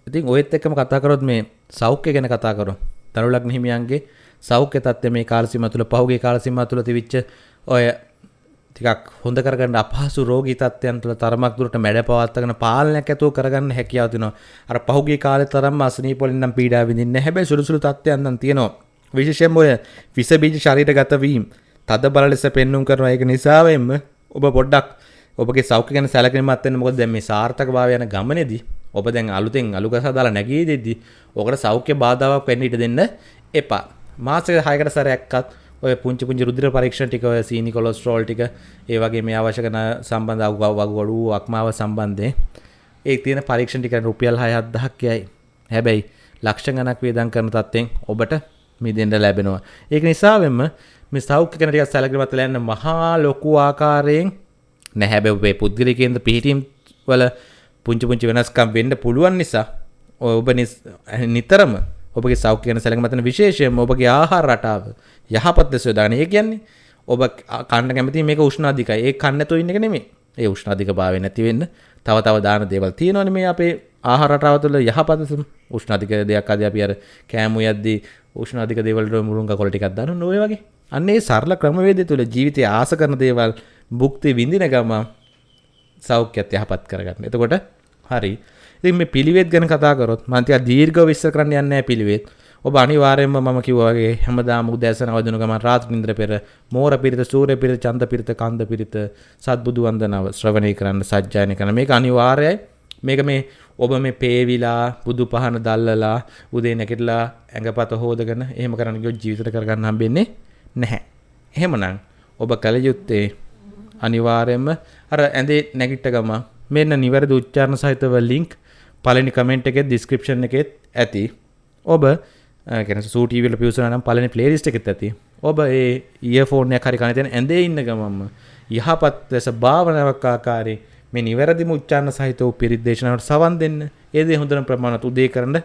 ඉතින් ඔයත් එක්කම කතා කරොත් මේ සෞඛ්‍ය ගැන කතා කරමු. දරුලග්නහිමියන්ගේ සෞඛ්‍ය තත්ත්වය මේ කාල සීමාව තුල පහුගිය කාල සීමාව තුල තිබිච්ච ඔය ටිකක් හොඳ කරගන්න අපහසු රෝගී තත්ත්වයන් තුළ තරමක් දුරට මැඩ පවත්වාගෙන පාලනයක් ඇතුව කරගන්න හැකියාව තියෙනවා. අර පහුගිය කාලේ තරම් අසනීප වලින් නම් පීඩා විඳින්නේ නැහැ. හැබැයි සුළු සුළු තත්ත්වයන් නම් තියෙනවා. විශේෂයෙන්ම ඔය විස බීජ ශරීරගත වීම තද බල ලෙස පෙන්눔 කරනවා. ඒක නිසාවෙන්ම ඔබ පොඩ්ඩක් ඔබගේ සෞඛ්‍ය ගැන සැලකිලිමත් වෙන්න. මොකද දැන් මේ සාර්ථකභාවය යන ගමනේදී ඔබ දැන් අලුතෙන් අලුගසා දාලා නැගී දෙද්දි ඔකට සෞඛ්‍ය බාධාවක් වෙන්න ඉඩ දෙන්න එපා. මාසෙක 6කට සැරයක්වත් ඔය පුංචි පුංචි රුධිර පරීක්ෂණ ටික ඔය සීනි කොලෙස්ටරෝල් ටික ඒ වගේ මේ අවශ්‍ය කරන සම්බන්ධ වගුවඩු අක්මාව සම්බන්ධයෙන් ඒ තියෙන පරීක්ෂණ ටික රුපියල් 6-7000ක් යයි. හැබැයි ලක්ෂ ගණක් වේදම් කරන තත්ත්වෙන් ඔබට මිදෙන්න ලැබෙනවා. ඒක නිසාවෙන්ම මේ සෞඛ්‍ය ගැන ටිකක් සැලකිලිමත් වෙලා යන්න මහා ලොකු ආකාරයෙන් නැහැ හැබැයි ඔබේ පුද්ගලික කේන්ද්‍ර පිහිටීම් වල පුංචි පුංචි වෙනස්කම් වෙන්න පුළුවන් නිසා ඔබ නිතරම ඔබගේ සෞඛ්‍ය ගැන සැලකීම විශේෂයෙන්ම ඔබගේ ආහාර රටාව යහපත් ලෙස යොදාගෙන ඒ කියන්නේ ඔබ කන්න කැමති මේක උෂ්ණාධිකයි ඒ කන්න නැතුව ඉන්න එක නෙමෙයි ඒ උෂ්ණාධික භාවය නැති වෙන්න තව තව දාන දේවල් තියෙනවනේ මේ අපේ ආහාර රටාව තුළ යහපත් උෂ්ණාධික දෙයක් අද අපි අර කෑමු යද්දී උෂ්ණාධික දේවල් වල මුරුංගා කොළ ටිකක් දානවා ඔය වගේ අන්න ඒ සරල ක්‍රමවේදය තුළ ජීවිතය ආස කරන දේවල් භුක්ති විඳින ගම සෞඛ්‍යත් යහපත් කරගන්න. එතකොට හරි. ඉතින් මේ පිළිවෙත් ගැන කතා කරොත් මම ටිකක් දීර්ඝව විස්තර කරන්න යන්නේ නැහැ පිළිවෙත්. ඔබ අනිවාර්යෙන්ම මම කිව්වා වගේ හැමදාම උදෑසන අවදින ගමන් රාත්‍රී නින්දර පෙර මෝර පිරිත සූර්ය පිරිත චන්ද පිරිත කන්ද පිරිත සත්බුදු වන්දනාව ශ්‍රවණය කරන්න සජ්ජායන කරන මේක අනිවාර්යයි. මේක මේ ඔබ මේ පේවිලා බුදු පහන දල්ලලා උදේ නැගිටලා ඇඟපත හොදගෙන එහෙම කරන්න ගියොත් ජීවිතේට කරගන්න හම්බෙන්නේ නැහැ. එහෙමනම් ඔබ කල යුත්තේ අනිවාර්යයෙන්ම අර ඇඳේ නැගිට ගම මෙන්න නිවැරදි උච්චාරණ සහිතව ලින්ක් පළවෙනි කමෙන්ට් එකේ ඩිස්ක්‍රිප්ෂන් එකෙත් ඇති. ඔබ කෙන සූටීවල පියසනම් පලන පලේලිස්ට එකෙත් ඇති. ඔබ ඒ ඒෆෝර්නය හරි කනතයන ඇඳේ ඉන්න ගමම්ම යහපත් ලෙස භාවනාවක් ආකාරේ මේ නිවැරදි මුච්චාන්න සහිත වූ පිරිදේශනාවට සවන් දෙන්න. ඒදේ හොඳන ප්‍රමාණත් උදේ කරන්න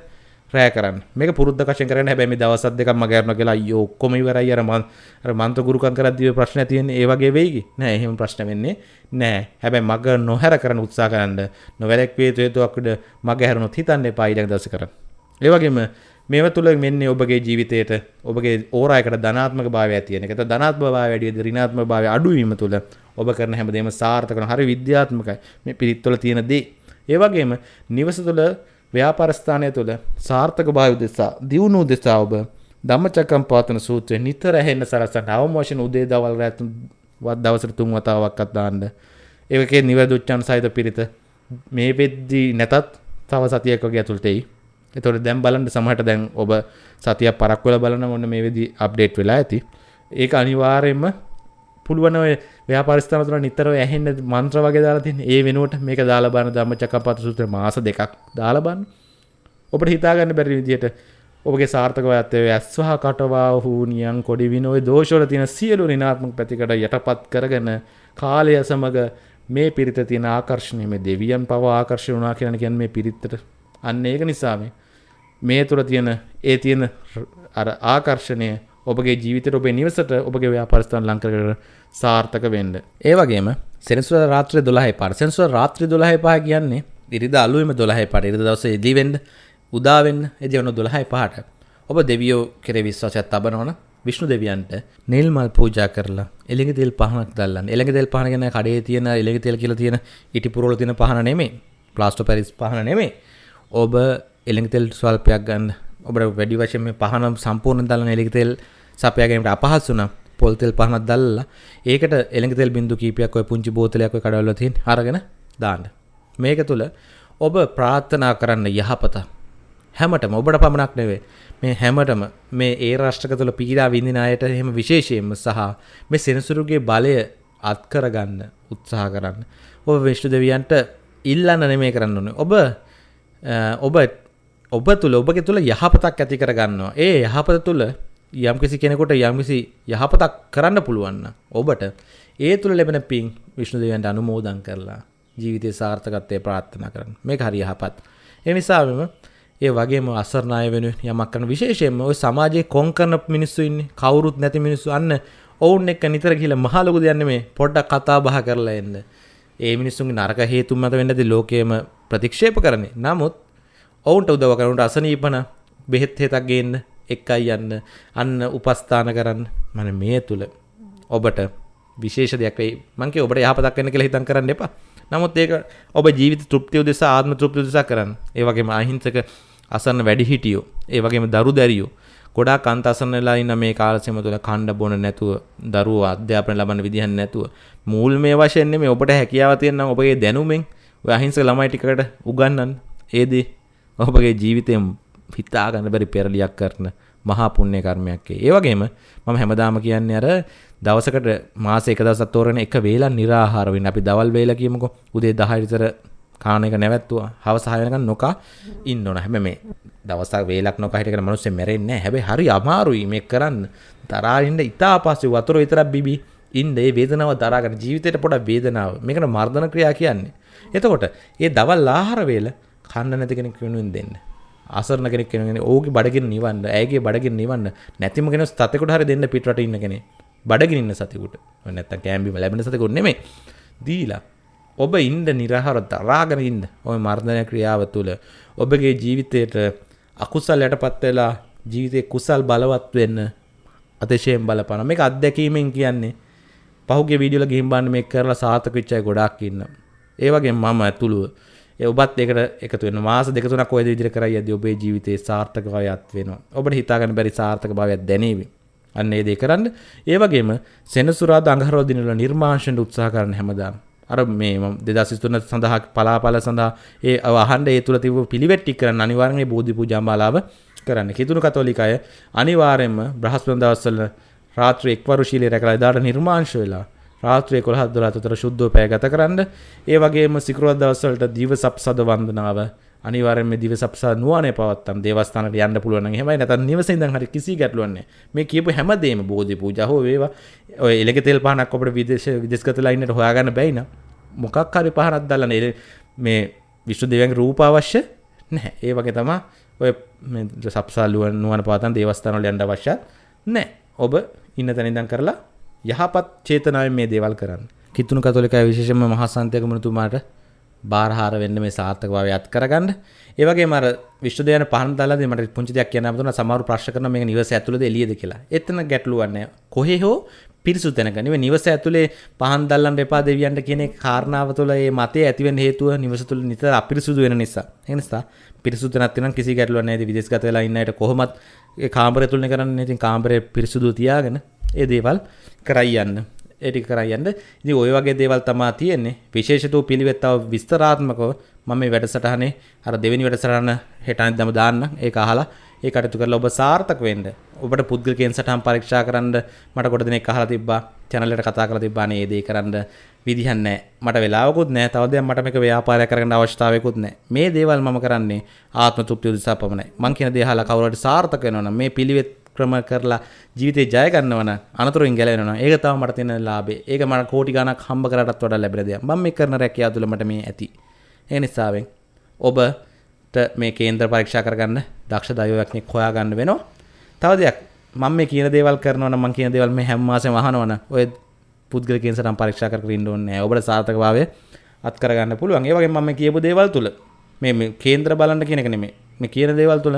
රෑ කරන්න. මේක පුරුද්ධ කශයෙන් කරන්න. හැබැයි මේ දවස් දෙකක් මම ගෑරන කියලා අයියෝ ඔක්කොම ඉවරයි. අර මන් අර මන්ත්‍ර ගුරුකම් කරද්දී ප්‍රශ්න තියෙන්නේ ඒ වගේ වෙයිකි නෑ එහෙම ප්‍රශ්න වෙන්නේ නෑ. හැබැයි මග නොහැර කරන්න උත්සාහ කරන්න නොවැරක් වේතු හේතුවක් උඩ මග හැරුණොත් හිතන්න එපා ඊළඟ දවසේ කරන්න. ඒ වගේම මේව තුළ මෙන්නේ ඔබගේ ජීවිතයට ඔබගේ ඕරායකට ධනාත්මක භාවය තියෙන එක. ධනාත්ම භාවය වැඩිද ඍණාත්ම භාවය අඩුවීම තුළ ඔබ කරන හැමදේම සාර්ථක කරන හරි විද්‍යාත්මකයි. මේ පිරිත් තුළ තියෙන දේ. ඒ වගේම නිවස තුළ ව්‍යාපාර ස්ථානය තුළ සාර්ථක භාවය දෙසා දියුණු දෙසා ඔබ ධම්මචක්කම් පවතන සූත්‍රය නිතර ඇහෙන්න සලසන්න අවම වශයෙන් උදේ දවල් රැ වත් දවසට තුන් වතාවක්වත් දාන්න ඒකේ නිවැරදි උච්චාරණ සහිත පිරිත මේ වෙද්දී නැතත් තව සතියක් වගේ ඇතුළත එයි. එතොට දැම් බලන්න සමහට දැන් ඔබ සතිය පරක්වල බලන ඔන්න මේ වෙදි අප්ඩේට් වෙලා ඇති. ඒක අනිවාරයෙන්ම පුළුවන ව්‍යාපරිස්ථානතුර නිතර ඇහෙන්න මන්ත්‍ර වගේ දාලාතින් ඒ වෙනුවට මේක දාලබන්න දම්ම චකපත සුත්‍ර මාස දෙකක් දාලබන්න ඔබට හිතාගන්න බැරි විදියට ඔබගේ සාර්ථක ඇත්තේ ඇස්වහ කටවා හූනියන් කොඩි විනෝය දෝෂවල තියෙන සියලු රිනාත්මක පැතිකට යටපත් කරගෙන කාලය සමඟ මේ පිරිත තියෙන ආකර්ෂණය මේ දෙවියන් පව ආකර්ෂණය වුණා කියලා කියන්නේ මේ පිරිතට අන්න ඒක නිසා මේ මේ තුර තියෙන ඒ තියෙන අර ආකර්ෂණය ඔබගේ ජීවිතයට ඔබේ නිවසට ඔබගේ ව්‍යාපාරස්ථාන ලං කරගෙන සාර්ථක වෙන්න. ඒ වගේම සෙනසුරාදා රාත්‍රියේ 12 පාර සෙනසුරාදා රාත්‍රියේ 12 පහ කියන්නේ ඉරිදා අලුයම 12 පාර ඉරිදා දවසේ එළි වෙන්න උදා වෙන්න එදී වුණ 12 පහට ඔබ දෙවියෝ කෙරේ විශ්වාසයක් තබනවන විශ්ණු දෙවියන්ට නිල් මල් පූජා කරලා එළඟ තෙල් පහනක් දැල්ලන්න. එළඟ තෙල් පහන ගැන කඩේ තියෙන එළඟ තෙල් කියලා තියෙන ඉටි පුරවල තියෙන පහන නෙමෙයි. ප්ලාස්ටර් පැරිස් පහන නෙමෙයි. ඔබ එළඟ තෙල් ස්වල්පයක් ගන්න. ඔබට වැඩි වශයෙන් මේ පහන සම්පූර්ණ දාලා එළඟ තෙල් සපයා ගැනීමට අපහසු නම් පොල් තෙල් පහනක් දැල්ලලා ඒකට එළඟ තෙල් බින්දු කීපයක් ඔය පුංචි බෝතලයක් ඔය කඩවල තියෙන අරගෙන දාන්න. මේක තුල ඔබ ප්‍රාර්ථනා කරන්න යහපත හැමටම ඔබට පමණක් නෙවෙයි මේ හැමටම මේ ඒ රාෂ්ට්‍රක තුළ පීඩා විඳින අයට එහෙම විශේෂයෙන්ම සහ මේ සෙනසුරුගේ බලය අත් කරගන්න උත්සාහ කරන්න. ඔබ විශ්ණු දෙවියන්ට ඉල්ලන්න නෙමේ කරන්න ඕනේ. ඔබ ඔබ ඔබ තුළ ඔබගේ තුළ යහපතක් ඇති කරගන්නවා. ඒ යහපත තුළ යම්කිසි කෙනෙකුට යම්කිසි යහපතක් කරන්න පුළුවන් ඔබට ඒ තුළ ලැබෙන පින් විශ්ණු දෙවියන්ට අනුමෝදන් කරලා ජීවිතයේ සාර්ථකත්වය ප්‍රාර්ථනා කරන්න. මේක හරි යහපත්. ඒ නිසාම ඒ වගේම අසරණය වෙනුවෙන් යමක් කරන විශේෂයෙන්ම ওই සමාජයේ කොන් කරන මිනිස්සු ඉන්නේ කවුරුත් නැති මිනිස්සු අන්න ඔවුන් එක්ක නිතර ගිහලා මහ ලොකු දෙයක් නෙමේ පොඩ්ඩක් කතා බහ කරලා එන්න. ඒ මිනිස්සුන්ගේ නරක හේතුන් මත වෙන්නදී ලෝකයේම ප්‍රතික්ෂේප කරන්නේ. නමුත් ඔවුන්ට උදව් කරනට අසනීපන බෙහෙත් හේතක් ගේන්න එක්කයි යන්න අන්න උපස්ථාන කරන්න. මම මේ තුල ඔබට විශේෂ දෙයක් වෙයි. මං කිය ඔබට යහපතක් වෙන්න කියලා හිතන් කරන්න එපා. නමුත් ඒක ඔබ ජීවිත තෘප්තිය උදෙසා ආත්ම තෘප්තිය උදෙසා කරන්න. ඒ වගේම අහිංසක අසරණ වැඩිහිටියෝ ඒ වගේම දරු දැරියෝ ගොඩාක් අන්ත අසරණ වෙලා ඉන්න මේ කාල සීම තුළ කණ්ඩ බොන නැතුව දරුවෝ අධ්‍යාපනය ලබන්න විදිහක් නැතුව. මූල් මේ වශයෙන් නෙමෙයි ඔබට හැකියාව තියෙන නම් ඔබගේ දැනුමෙන් ඔය අහිංසක ළමයි ටිකකට උගන්වන්න. ඒ දේ ඔබගේ ජීවිතයෙන් හිතා ගන්න බැරි පෙරලියක් කරන මහා පුණ්‍ය කර්මයක් ඒ. වගේම මම හැමදාම කියන්නේ අර දවසකට මාස එක දවසක් තෝරන එක වේලක් निराහාර වෙන්න. අපි දවල් වේල කියමුකෝ. උදේ 10 විතර කාන එක නැවැත්තුවා. හවස 6 වෙනකන් නොකා ඉන්න ඕන. හැබැයි මේ දවසක් වේලක් නොකා හිටගෙන මිනිස්සු මැරෙන්නේ නැහැ. හැබැයි හරි අමාරුයි මේක කරන්න. තරහා ඉන්න ඉතා පස්සේ වතුර විතරක් බිබි ඉන්න ඒ වේදනාව දරාගෙන ජීවිතේට පොඩක් වේදනාව. මේකට මර්ධන ක්‍රියා කියන්නේ. එතකොට ඒ දවල් ආහාර වේල කන්න නැති කෙනෙක් වෙනුවෙන් දෙන්න. අසරණ කෙනෙක් වෙනුවෙන් ඕගේ බඩගින්න නිවන්න. ඇයගේ බඩගින්න නිවන්න. නැතිම කෙනෙක් සතෙකුට හරි දෙන්න පිටරට ඉන්න කෙනෙක්. බඩගින්න ඉන්න සතෙකුට. නැත්තම් කෑම්බිම ලැබෙන සතෙකුට නෙමෙයි. දීලා ඔබ ඉන්න නිරහර දරාගෙන ඉන්න ඔය මර්ධනය ක්‍රියාව තුළ ඔබගේ ජීවිතයට අකුසල් යටපත් වෙලා ජීවිතේ කුසල් බලවත් වෙන්න අතිශයෙන් බලපාන මේක අත්දැකීමෙන් කියන්නේ පහුගිය වීඩියෝ වල ගිහින් බලන්න මේක කරලා සාර්ථක වෙච්ච අය ගොඩාක් ඉන්නවා. ඒ වගේම මම ඇතුළුව ඒ ඔබත් ඒකට එකතු වෙන මාස දෙක තුනක් ඔය විදිහට කරයි යද්දී ඔබේ ජීවිතේ සාර්ථක භාවයක් වෙනවා. ඔබට හිතා ගන්න බැරි සාර්ථක භාවයක් දැනේවි. අන්න ඒ දේ කරන්න. ඒ වගේම සෙනසුරාදා අඟහරුවා දිනවල නිර්මාංශන උත්සාහ කරන්න හැමදාම. අර මේ දෙදස් තුන සඳහා පලාපල සඳහා ඒ අහන්ඩ ඒ තුළ තිබ පිළිවෙට්ටි කරන්න අනිවාර්ණය බෝධි පූජාමාලාව කරන්න. කිතුුණු කතෝලිකය අනිවාරෙන්ම බ්‍රහස්පන් දවස්සල රාත්‍ර එක්වරු ශීලය රැකලා දාට නිර්මාංශ වෙලා රාත්‍රය කොළ හදලා අතර ශුද්ධෝ පෑ ගත කරන්න. ඒ වගේම සිකරුවත් දවස්සලට දිව සප්සද වන්දනාව අනිවාරම දිව සප්සා නුවන පවත්තම් දේවස්ථානට යන්න පුළුවන් හෙමයි නැත නිවසිදන් හරි කිසි ගැටලුවන්නේ මේ කියපු හැමදේම බෝධි පූජහෝ වේවා. ඔය එලෙක තෙල් පහනක් ඔබට විදේශ විදෙස්ගතලයින්නට හොයාගන්න බැයින මොකක් හරි පහනත් දල්ලන එ මේ විශ්ු දෙවන් රූප අවශ්‍ය නැහැ. ඒ වගේ තමා ඔය සප්සාල්ලුවන් නුවන පාතන් දේවස්ථානල යන්ට අවශ්‍යත් නෑ ඔබ ඉන්න තැනිදන් කරලා යහපත් චේතනාවෙන් මේ දේවල් කරන්න කිතුුණු කතොලිකයි විශේෂම මහසන්තයක මනතුමාට බාරහාර වෙන්න මේ සාර්ථක භාවය අත් කරගන්න. ඒ වගේම අර විශ්ව දයන පහන් දාලාදී මට පුංචි දෙයක් කියන්න අපතුන සමහරු ප්‍රශ්න කරන මේක නිවස ඇතුළේද එළියද කියලා. එතන ගැටලුවක් නැහැ. කොහේ හෝ පිරිසුදු තැනක නෙවෙයි නිවස ඇතුලේ පහන් දැල්ලන්න එපා දෙවියන්ට කියන කාරණාව තුළ මේ මතය ඇති වෙන්න හේතුව නිවස තුළ නිතර අපිරිසුදු වෙන නිසා. ඒ නිසා පිරිසුදු තැනක් තියෙනම් කිසි ගැටලුවක් නැහැ. විදේශගත වෙලා ඉන්න අයට කොහොමත් ඒ කාමරය තුලනේ කරන්නේ. ඉතින් කාමරය පිරිසුදු තියාගෙන ඒ දේවල් කරයි යන්න. ඒටික කරයන්න ඉදි ඔය වගේ දේවල් තමා තියෙන්නේ. විශේෂතු පිළිවෙත්තාව විස්තරාත්මකව මම මේ වැඩසටහනේ අර දෙවෙනි වැඩසටහන හෙටනි දම දාන්න. ඒක අහලා ඒ කටයුතු කරලා ඔබ සාර්ථක වෙන්න. ඔබට පුද්ගලිකයන් සටහන් පරීක්ෂා කරන්න මට කොට දෙනෙක් අහලා තිබ්බා. channel එකට කතා කරලා තිබ්බා. නේ ඒ දේ කරන්න විදිහක් නැහැ. මට වෙලාවකුත් නැහැ. තව දෙයක් මට මේක ව්‍යාපාරයක් කරගන්න අවශ්‍යතාවයකුත් නැහැ. මේ දේවල් මම කරන්නේ ආත්ම තෘප්තිය උදෙසා පමණයි. මං කියන දේ අහලා කවුරු හරි සාර්ථක වෙනවා නම් මේ පිළිවෙත් ක්‍රම කරලා ජීවිතේ ජය ගන්නවන අනතුරින් ගැලවෙනවා. ඒක තමයි මට තියෙන ලාභේ. ඒක මට කෝටි ගණක් හම්බ කරාටත් වඩා ලැබෙන දෙයක්. මම මේ කරන රැකියාව තුළ මට මේ ඇති. ඒ නිසාවෙන් ඔබට මේ කේන්ද්‍ර පරීක්ෂා කරගන්න දක්ෂ දෛවඥයෙක් හොයාගන්න වෙනවා. තව දෙයක් මම මේ කියන දේවල් කරනවා නම් මම කියන දේවල් මේ හැම මාසෙම අහනවනම් ඔය පුද්ගල කේන්සරම් පරීක්ෂා කරගෙන ඉන්න ඕනේ නැහැ. ඔබට සාර්ථකභාවය අත් කරගන්න පුළුවන්. ඒ වගේම මම මේ කියපු දේවල් තුල මේ කේන්ද්‍ර බලන්න කියන එක නෙමෙයි. මේ කියන දේවල් තුල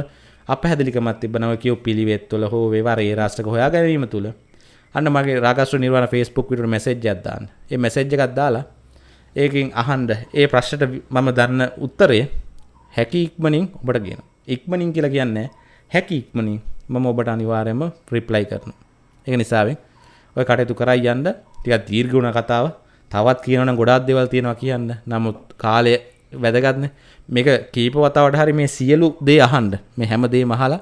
අපහැදිලිකමක් තිබෙනවා කියු පිළිවෙත් තුළ හෝ වේවා ඒ රාෂ්ට්‍රක හොයා ගැනීම තුළ අන්න මගේ රාගස්ත්‍ර නිර්වාණ Facebook විදියට මැසේජ් එකක් දාන්න. ඒ මැසේජ් එකක් දාලා ඒකෙන් අහන්න ඒ ප්‍රශ්නට මම දන්න උත්තරය හැකි ඉක්මනින් ඔබට කියන. ඉක්මනින් කියලා කියන්නේ හැකි ඉක්මනින් මම ඔබට අනිවාර්යයෙන්ම රිප්ලයි කරනවා. ඒක නිසාවෙන් ඔය කටයුතු කරයි යන්න ටිකක් දීර්ඝ වුණ කතාව. තවත් කියනවනම් ගොඩාක් දේවල් තියෙනවා කියන්න. නමුත් කාලය වැදගත්නේ. මේක කීප වතාවට හරි මේ සියලු දේ අහන්න. මේ හැම දේම අහලා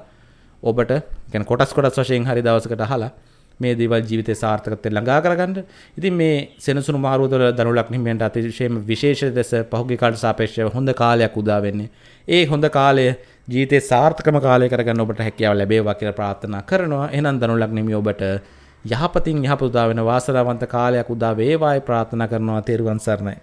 ඔබට කියන්නේ කොටස් කොටස් වශයෙන් හරි දවසකට අහලා මේ දේවල් ජීවිතේ සාර්ථකත්වයට ළඟා කරගන්න. ඉතින් මේ සෙනසුණු මාරුව තුළ දනුලක් නිමෙන්ට අතිශයම විශේෂ ලෙස පහුගිය කාලට සාපේක්ෂව හොඳ කාලයක් උදා වෙන්නේ. ඒ හොඳ කාලය ජීවිතේ සාර්ථකම කාලය කරගන්න ඔබට හැකියාව ලැබේවා කියලා ප්‍රාර්ථනා කරනවා. එහෙනම් දනුලක් නිමි ඔබට යහපතින් යහපත උදා වෙන වාසනාවන්ත කාලයක් උදා වේවායි ප්‍රාර්ථනා කරනවා තෙරුවන් සරණයි.